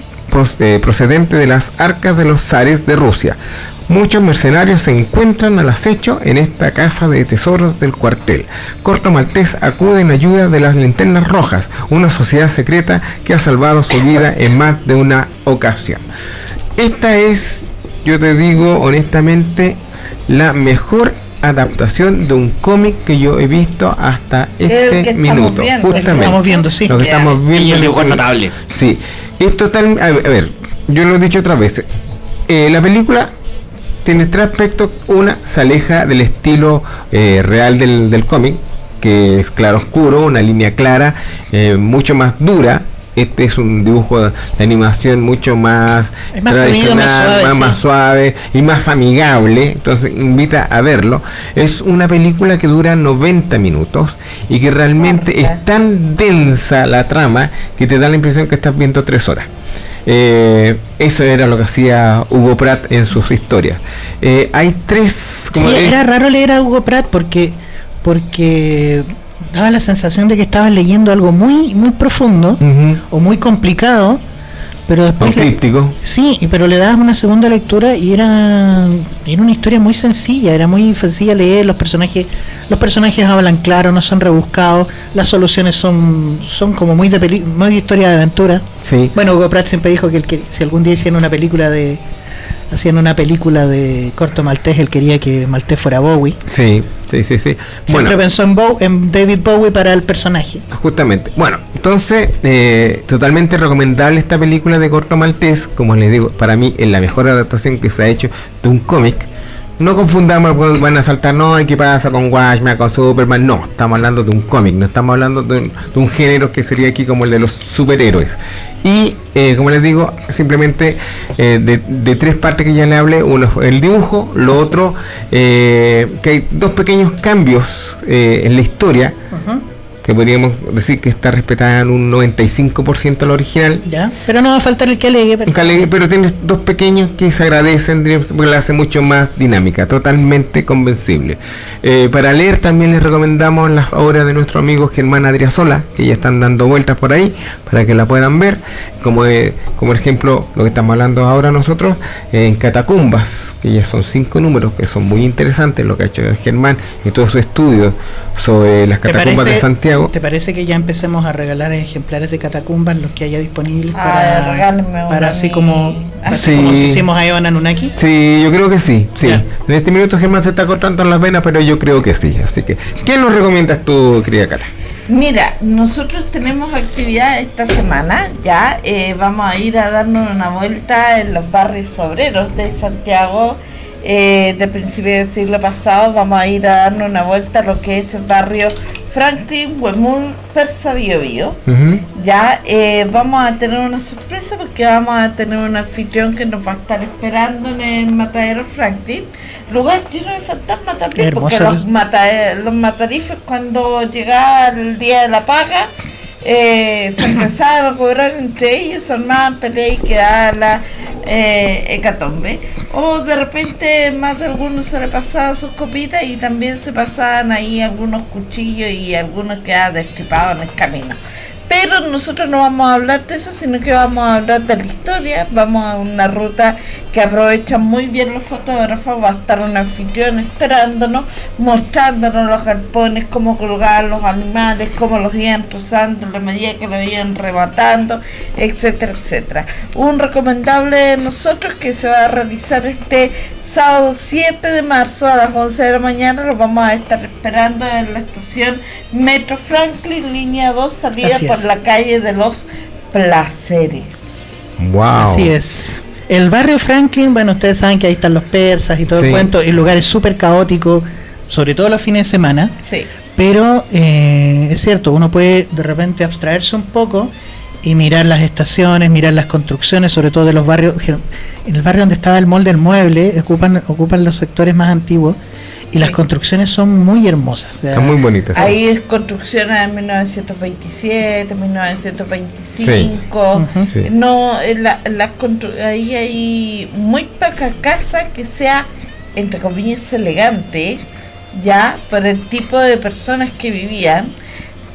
eh, procedente de las arcas de los zares de Rusia. Muchos mercenarios se encuentran al acecho en esta casa de tesoros del cuartel. Corto Maltés acude en ayuda de las linternas rojas, una sociedad secreta que ha salvado su vida en más de una ocasión. Esta es, yo te digo honestamente, la mejor adaptación de un cómic que yo he visto hasta este minuto. viendo, justamente. estamos viendo, sí. Lo que estamos viendo. Y el en dibujo es este- notable. Sí, es total. A ver, a ver, yo lo he dicho otras veces. Eh, la película tiene tres aspectos. Una se aleja del estilo eh, real del, del cómic, que es claro oscuro, una línea clara, eh, mucho más dura. Este es un dibujo de, animación mucho más, más fluido, más suave, más, sí. más suave y más amigable, entonces invita a verlo. Es una película que dura 90 minutos y que realmente es tan densa la trama que te da la impresión que estás viendo tres horas. Eh, eso era lo que hacía Hugo Pratt en sus historias. Eh, hay tres... como Sí, era raro leer a Hugo Pratt porque porque daba la sensación de que estabas leyendo algo muy muy profundo o muy complicado, pero después le- sí, pero le dabas una segunda lectura y era era una historia muy sencilla, era muy sencilla leer, los personajes los personajes hablan claro, no son rebuscados, las soluciones son son como muy de peli- muy de historia de aventura. Sí. Bueno, Hugo Pratt siempre dijo que, él quería- si algún día hicieran una película de hacían una película de corto maltés, él quería que Maltés fuera Bowie. Sí, sí, sí, sí. Siempre Bueno, pensó en, Bow- en David Bowie para el personaje. justamente. Bueno, entonces, eh, totalmente recomendable esta película de Corto Maltés. Como les digo, para mí es la mejor adaptación que se ha hecho de un cómic. No confundamos, pues, van a saltar, no, ¿y qué pasa con Watchmen, con Superman? No, estamos hablando de un cómic, no estamos hablando de un, género que sería aquí como el de los superhéroes. Y, eh, como les digo, simplemente eh, de, tres partes que ya le hablé, uno fue el dibujo, lo otro, eh, que hay dos pequeños cambios en la historia, que podríamos decir que está respetada en un 95% la original. ¿Ya? Pero no va a faltar el que alegue. Pero... Calegue, pero tiene dos pequeños que se agradecen porque la hace mucho más dinámica, totalmente convencible. Eh, para leer también les recomendamos las obras de nuestro amigo Germán Adriasola, que ya están dando vueltas por ahí, para que la puedan ver, como, eh, como ejemplo lo que estamos hablando ahora nosotros, eh, en Catacumbas, que ya son cinco números, que son muy interesantes lo que ha hecho Germán y todo su estudio sobre las ¿Te catacumbas de parece- Santiago. ¿Te parece que ya empecemos a regalar ejemplares de catacumbas, los que haya disponibles para, así como, así Sí. como hicimos a Evan Anunnaki? Sí, yo creo que sí, sí. Ya. En este minuto Germán se está cortando las venas, pero yo creo que sí. Así que, ¿qué nos recomiendas tú, querida Cara? Mira, nosotros tenemos actividad esta semana, ya eh, vamos a ir a darnos una vuelta en los barrios obreros de Santiago eh, de principio del siglo pasado, vamos a ir a darnos una vuelta a lo que es el barrio Franklin, Huemul, Persa, Bio Bio. Ya eh, vamos a tener una sorpresa porque vamos a tener un anfitrión que nos va a estar esperando en el matadero Franklin. Lugar lleno de fantasmas también, porque los, mata los matarifes cuando llegaba el día de la paga eh, se empezaban a cobrar entre ellos, se armaban peleas y quedaba la eh, hecatombe. O de repente más de algunos se le pasaban sus copitas y también se pasaban ahí algunos cuchillos y algunos quedaban destripados en el camino. Pero nosotros no vamos a hablar de eso, sino que vamos a hablar de la historia. Vamos a una ruta que aprovechan muy bien los fotógrafos. Va a estar un anfitrión esperándonos, mostrándonos los galpones, cómo colgaban los animales, cómo los iban trozando a la medida que los iban rematando, etcétera, etcétera. Un recomendable de nosotros que se va a realizar este sábado 7 de marzo a las 11 de la mañana. Los vamos a estar esperando en la estación Metro Franklin, línea 2, salida Así por la calle de los Placeres. Wow. Así es. El barrio Franklin, bueno, ustedes saben que ahí están los persas y todo Sí. el cuento. El lugar es súper caótico, sobre todo los fines de semana. Sí. Pero eh, es cierto, uno puede de repente abstraerse un poco y mirar las estaciones, mirar las construcciones, sobre todo de los barrios. En el barrio donde estaba el molde del mueble, ocupan, ocupan los sectores más antiguos y las construcciones son muy hermosas. Están muy bonitas. Hay es construcciones de 1927, 1925. Ujú. Sí. No, eh, la, las constru- ahí hay muy poca casa que sea, entre comillas, elegante, ya, por el tipo de personas que vivían,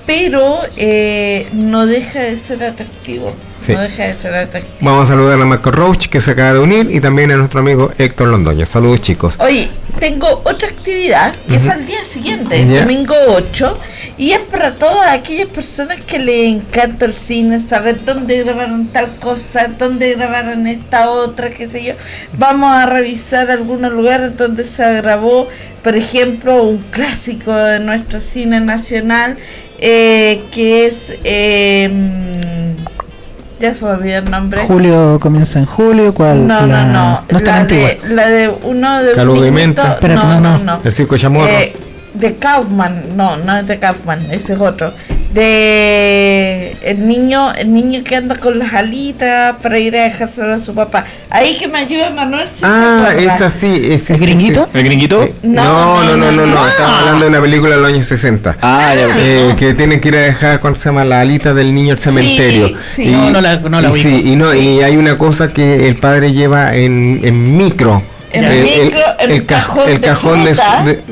pero eh, no deja de ser atractivo. Sí. No deja de ser atractivo. Vamos a saludar a Marco Roach, que se acaba de unir, y también a nuestro amigo Héctor Londoño. Saludos, chicos. Oye, tengo otra actividad que es al día siguiente, el domingo 8, y es para todas aquellas personas que le encanta el cine, saber dónde grabaron tal cosa, dónde grabaron esta otra, qué sé yo. Vamos a revisar algunos lugares donde se grabó, por ejemplo, un clásico de nuestro cine nacional, eh, que es... eh, ya se me olvidó el nombre. Julio comienza en julio, ¿cuál? No, la- no, no. No es tan la, antigua. de, la de uno de Calvo un de menta. Espérate, no, no. El circo de Chamorro. Eh, de Kaufman, no, no es de Kaufman, ese es otro. De el niño, el niño que anda con las alitas para ir a dejárselo a su papá. Ahí que me ayuda Manuel si Ah, es así. Es, ¿El gringuito? ¿El gringuito? No, no, no, no, no. no. Estamos hablando de una película de los años 60. Ah, ya. Eh, que tienen que ir a dejar, ¿cómo se llama? La alita del niño al cementerio. sí. Y- No, no la- no la y, ubico. sí, y, no, y hay una cosa que el padre lleva en, en micro. En Eh, micro, el de cajón de, fruta. de-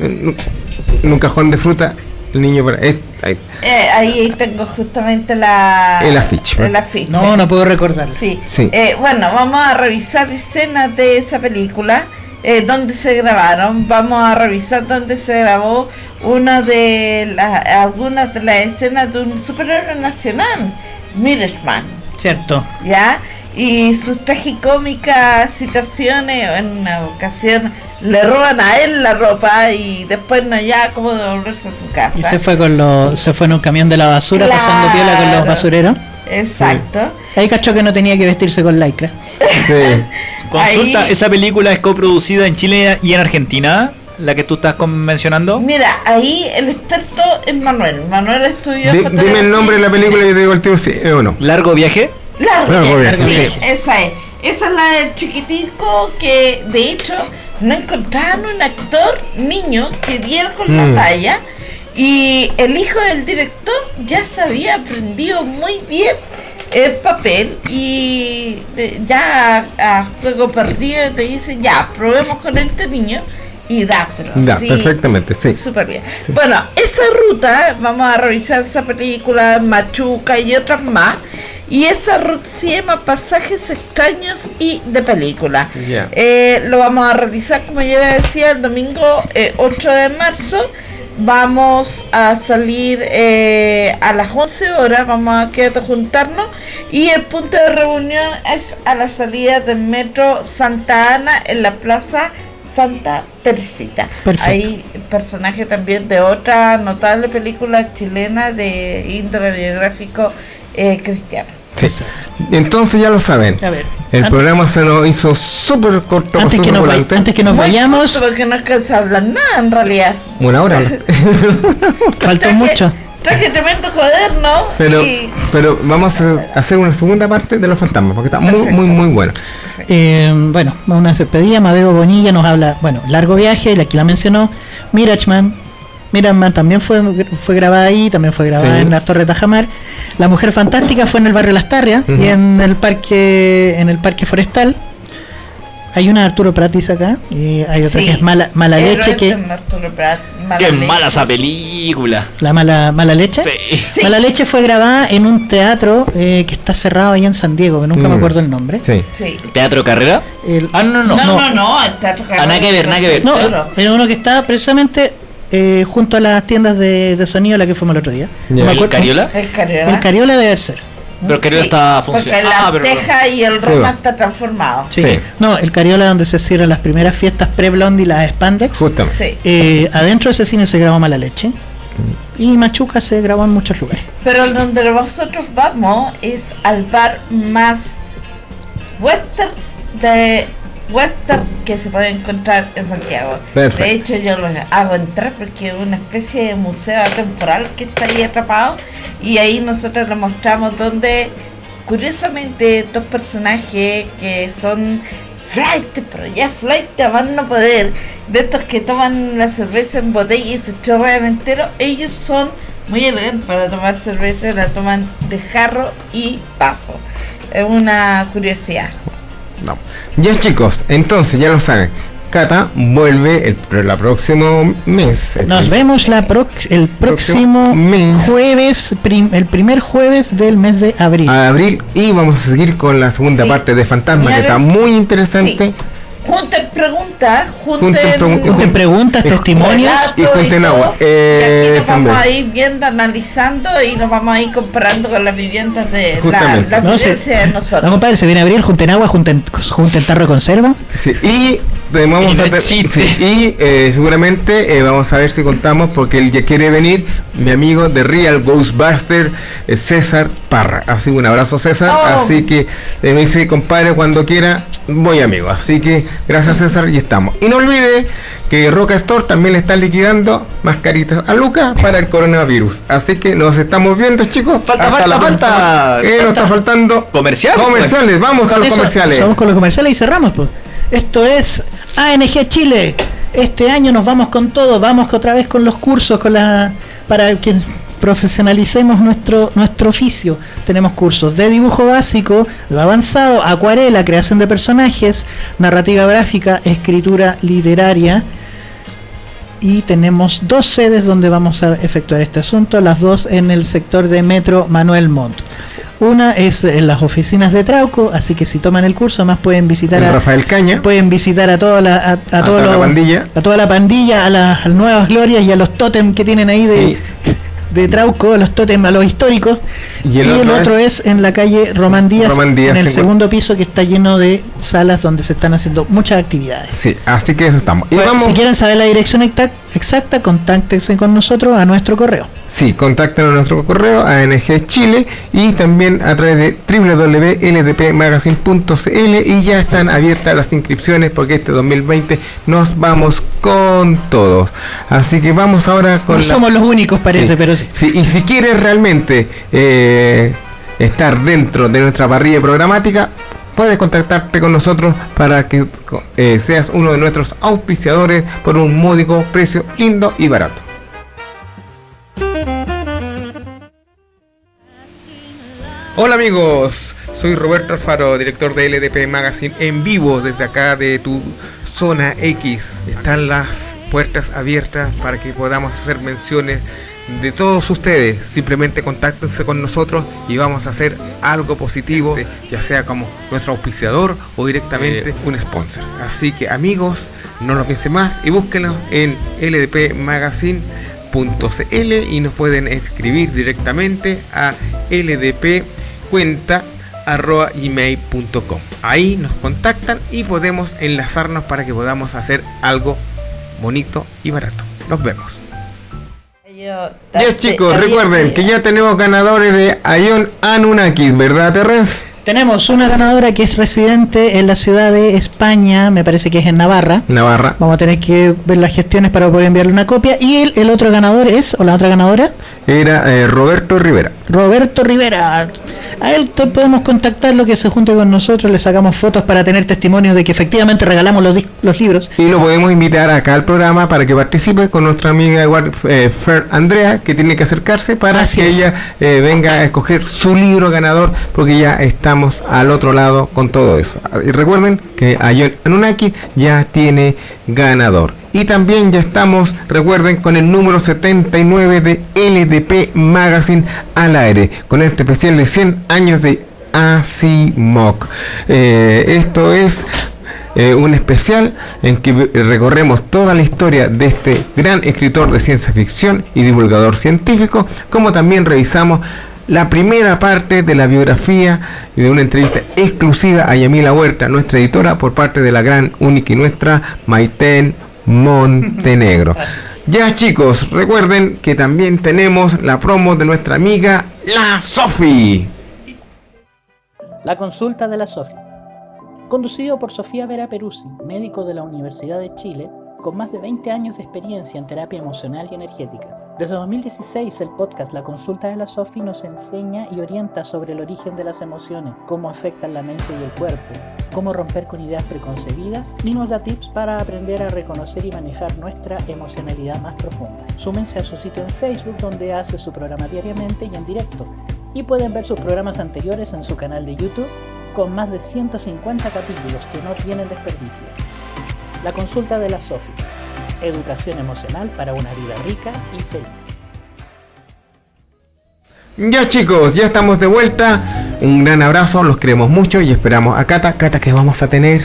en un cajón de fruta, el niño para, es- ahí. Eh, ahí tengo justamente la El afiche, el afiche. No, no puedo recordar. Sí. Sí. Eh, bueno, vamos a revisar escenas de esa película, eh, donde se grabaron. Vamos a revisar dónde se grabó una de las algunas de las escenas de un superhéroe nacional, Mirishman, Cierto. ¿ya? Y sus tragicómicas situaciones, en una ocasión le roban a él la ropa y después no ya cómo devolverse a su casa. Y se fue con los, se fue en un camión de la basura pasando piola con los basureros. Exacto. Ahí cachó que no tenía que vestirse con lycra. Consulta, Ahí- ¿esa película es coproducida en Chile y en Argentina? La que tú estás mencionando. Mira, ahí el experto es Manuel. Manuel estudió dime el nombre de la película y te digo el si es o no. ¿Largo viaje? Viaje, viaje, sí, sí. esa es. Esa es la del chiquitico que de hecho no encontraban un actor niño que diera con Mm. la talla y el hijo del director ya se había aprendido muy bien el papel y de- ya a, a juego perdido te dicen ya probemos con este niño y da pero sí, perfectamente, sí. Súper bien. Bueno, esa ruta, vamos a revisar esa película, Machuca y otras más. Y esa ruta se llama Pasajes extraños y de película. Eh, lo vamos a realizar, como ya decía, el domingo eh, 8 de marzo. Vamos a salir eh, a las 11 horas, vamos a quedar juntarnos. Y el punto de reunión es a la salida del metro Santa Ana en la plaza Santa Teresita. Perfecto. Hay personaje también de otra notable película chilena de índole biográfico eh, cristiano. Sí. Entonces ya lo saben. A ver. El An- programa se nos hizo súper corto, Antes que, nos, antes que nos Muy vayamos, corto porque no alcanza a hablar nada en realidad. Una hora. faltó mucho. Traje tremendo cuaderno Pero, y pero vamos a hacer una segunda parte de los fantasmas, porque está muy, muy, muy buena. Eh, bueno, una despedida. Mabeo Bonilla nos habla, bueno, largo viaje, la que la mencionó. Mirachman. Mirachman también fue, fue grabada ahí, también fue grabada Sí. en la Torre Tajamar. La Mujer Fantástica fue en el barrio Las Tarrias y en el parque, en el parque forestal. Hay una de Arturo Pratis acá y hay otra Sí. que es mala, mala leche que Prat, Mala Qué Leche. mala esa película. la mala mala leche. Sí. Sí. Mala leche fue grabada en un teatro eh, que está cerrado ahí en San Diego, que nunca me Mm. acuerdo el nombre. Sí. Sí. ¿Teatro Carrera? El- Ah, no, no. No, no, no, el teatro Ah, nada que ver, nada que ver. No, era uno que estaba precisamente eh, junto a las tiendas de, de sonido a la que fuimos el otro día. Me ¿El Cariola? El Cariola. El Cariola debe ser. Pero Cariola Sí, está Porque funcionando. la Ah, pero- teja y el Sí, Roma está transformado. Sí. Sí. No, el Cariola donde se cierran las primeras fiestas pre-blondie y las Spandex. Justamente. Sí. Eh, adentro de ese cine se grabó Mala Leche. Y Machuca se grabó en muchos lugares. Pero donde nosotros vamos es al bar más western de western que se puede encontrar en Santiago. Perfecto. De hecho yo lo hago entrar porque es una especie de museo temporal que está ahí atrapado y ahí nosotros le mostramos donde curiosamente estos personajes que son flight, pero ya flight a más no poder, de estos que toman la cerveza en botella y se chorrean entero, ellos son muy elegantes para tomar cerveza, la toman de jarro y vaso. Es una curiosidad. No. Ya chicos, entonces ya lo saben. Cata vuelve el, pro- la próximo mes. El- Nos vemos la prox- el próximo mes. jueves, prim- el primer jueves del mes de abril. a abril y vamos a seguir con la segunda Sí. parte de Fantasma que está muy interesante. Sí. Junten preguntas, junten, Junten preguntas. Junten preguntas, y- testimonios. y junten todo, agua. y Eh, aquí nos vamos también. a ir viendo, analizando y nos vamos a ir comparando con las viviendas de la, Justamente. la No, se- vivencia de No, nosotros. compadre, se viene abril, junten agua, junten, junten tarro de conserva. Sí, y vamos Y a sí, eh, seguramente eh, vamos a ver si contamos porque él ya quiere venir mi amigo de Real Ghostbuster eh, César Parra así que un abrazo César Oh. así que eh, me dice compadre cuando quiera voy amigo así que gracias César y estamos y no olvide que Roca Store también le está liquidando mascaritas a Luca para el coronavirus. Así que nos estamos viendo, chicos. Falta, Hasta falta, falta. Eh, nos está faltando Comerciales. comerciales. Vamos a los Eso, comerciales. Vamos con los comerciales y cerramos. Pues. Esto es ANG Chile. Este año nos vamos con todo. Vamos otra vez con los cursos, con la para que profesionalicemos nuestro nuestro oficio. Tenemos cursos de dibujo básico, de avanzado, acuarela, creación de personajes, narrativa gráfica, escritura literaria. Y tenemos dos sedes donde vamos a efectuar este asunto, las dos en el sector de Metro Manuel Montt. Una es en las oficinas de Trauco, así que si toman el curso, más pueden visitar a Rafael Caña. pueden visitar a toda la a, a A todos toda la pandilla. a toda la pandilla, a las, nuevas glorias y a los tótem que tienen ahí de, de Trauco, a los tótem, a los históricos. Y Y el el, otro es, en la calle Román Díaz, Román Díaz, en el segundo piso que está lleno de salas donde se están haciendo muchas actividades. Sí, así que eso estamos. Y Pues, vamos, Si quieren saber la dirección exacta, exacta, contáctense con nosotros a nuestro correo. Sí, contáctenos a nuestro correo ANG Chile y también a través de www.ldpmagazine.cl y ya están abiertas las inscripciones porque este 2020 nos vamos con todos. Así que vamos ahora con No la- somos los únicos, parece, Sí, pero sí. sí, y si quieres realmente eh, estar dentro de nuestra parrilla programática, puedes contactarte con nosotros para que eh, seas uno de nuestros auspiciadores por un módico precio lindo y barato. Hola amigos, soy Roberto Alfaro, director de LDP Magazine en vivo desde acá de tu zona X. Están las puertas abiertas para que podamos hacer menciones de todos ustedes. Simplemente contáctense con nosotros y vamos a hacer algo positivo, ya sea como nuestro auspiciador o directamente un sponsor. Así que amigos, no lo piensen más y búsquenlo en LDP Magazine y nos pueden escribir directamente a ldp cuenta arroba gmail.com ahí nos contactan y podemos enlazarnos para que podamos hacer algo bonito y barato. Nos vemos. Yo- ya chicos recuerden que ya tenemos ganadores de Ion Anunnakis verdad Terrence Tenemos una ganadora que es residente en la ciudad de España, me parece que es en Navarra. Navarra. Vamos a tener que ver las gestiones para poder enviarle una copia. Y el, el otro ganador es, o la otra ganadora, era eh, Roberto Rivera Roberto Rivera. A él podemos contactarlo, que se junte con nosotros, le sacamos fotos para tener testimonios de que efectivamente regalamos los, los libros. y lo podemos invitar acá al programa para que participe con nuestra amiga eh, Fer Andrea, que tiene que acercarse para Así que es. ella eh, venga a escoger su libro ganador, porque ya estamos al otro lado con todo eso. Y recuerden que Ion Anunnaki ya tiene ganador. Y también ya estamos, recuerden, con el número 79 de LDP Magazine al aire, con este especial de 100 años de Asimov. Eh, esto es eh, un especial en que recorremos toda la historia de este gran escritor de ciencia ficción y divulgador científico, como también revisamos la primera parte de la biografía y de una entrevista exclusiva a Yamila Huerta, nuestra editora, por parte de la gran, única y nuestra Maiten Montenegro. Ya chicos, recuerden que también tenemos la promo de nuestra amiga La Sofi. La consulta de la Sofi. Conducido por Sofía Vera Peruzzi, médico de la Universidad de Chile, con más de 20 años de experiencia en terapia emocional y energética. Desde 2016, el podcast La Consulta de la Sofi nos enseña y orienta sobre el origen de las emociones, cómo afectan la mente y el cuerpo, cómo romper con ideas preconcebidas y nos da tips para aprender a reconocer y manejar nuestra emocionalidad más profunda. Súmense a su sitio en Facebook donde hace su programa diariamente y en directo. Y pueden ver sus programas anteriores en su canal de YouTube con más de 150 capítulos que no tienen desperdicio. La consulta de la Sofi. Educación emocional para una vida rica y feliz. Ya chicos, ya estamos de vuelta. Un gran abrazo, los queremos mucho y esperamos a Cata. Cata, que vamos a tener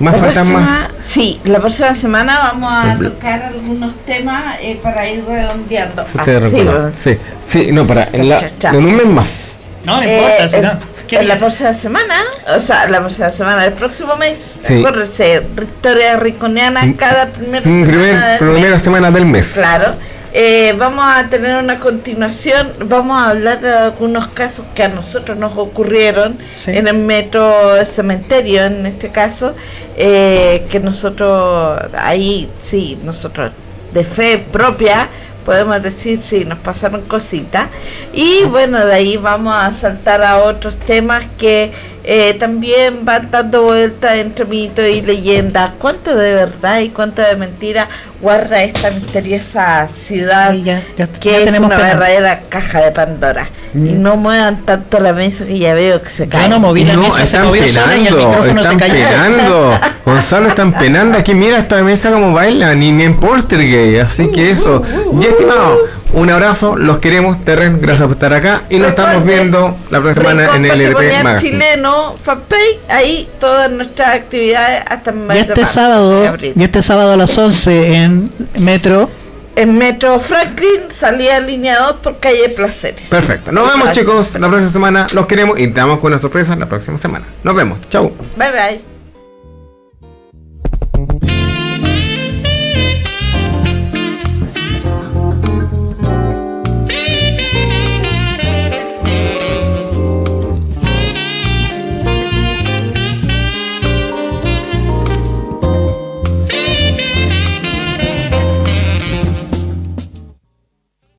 más La fantasmas. próxima- sí, la próxima semana vamos a tocar algunos temas eh, para ir redondeando. Ah, sí, sí, sí, no, para en, la- Cha, cha, cha. en un mes más. No, no Eh, importa, si el- no. ¿Qué la próxima semana, o sea, la próxima semana, el próximo mes, Sí. acuérdense, Victoria Riconiana Mm, cada primera Mm, semana primer- del primera mes. semana del mes. Claro. eh, vamos a tener una continuación, vamos a hablar de algunos casos que a nosotros nos ocurrieron Sí. en el metro cementerio, en este caso, eh, que nosotros, ahí sí, nosotros de fe propia, podemos decir, sí, nos pasaron cositas. Y bueno, de ahí vamos a saltar a otros temas que eh, también van dando vueltas entre mito y leyenda. ¿Cuánto de verdad y cuánto de mentira guarda esta misteriosa ciudad que ya es tenemos una pena. verdadera caja de Pandora? Y no muevan tanto la mesa que ya veo que se cae. no moví la no, mesa, se están movió sola y el penando, se están cayó. penando. Gonzalo, están penando. Aquí mira esta mesa como baila, ni, ni en Poltergeist. Así que eso. Y estimado, un abrazo, los queremos, Terren, gracias por estar acá. Y nos estamos viendo la próxima semana en el Magazine. chileno, fanpage, ahí todas nuestras actividades hasta Y este marzo, sábado, de abril. y este sábado a las 11 en Metro. En Metro Franklin salía línea 2 por calle Placeres. Perfecto. Nos vemos, chicos, la próxima semana. Los queremos y te damos con una sorpresa la próxima semana. Nos vemos. Chau. Bye bye.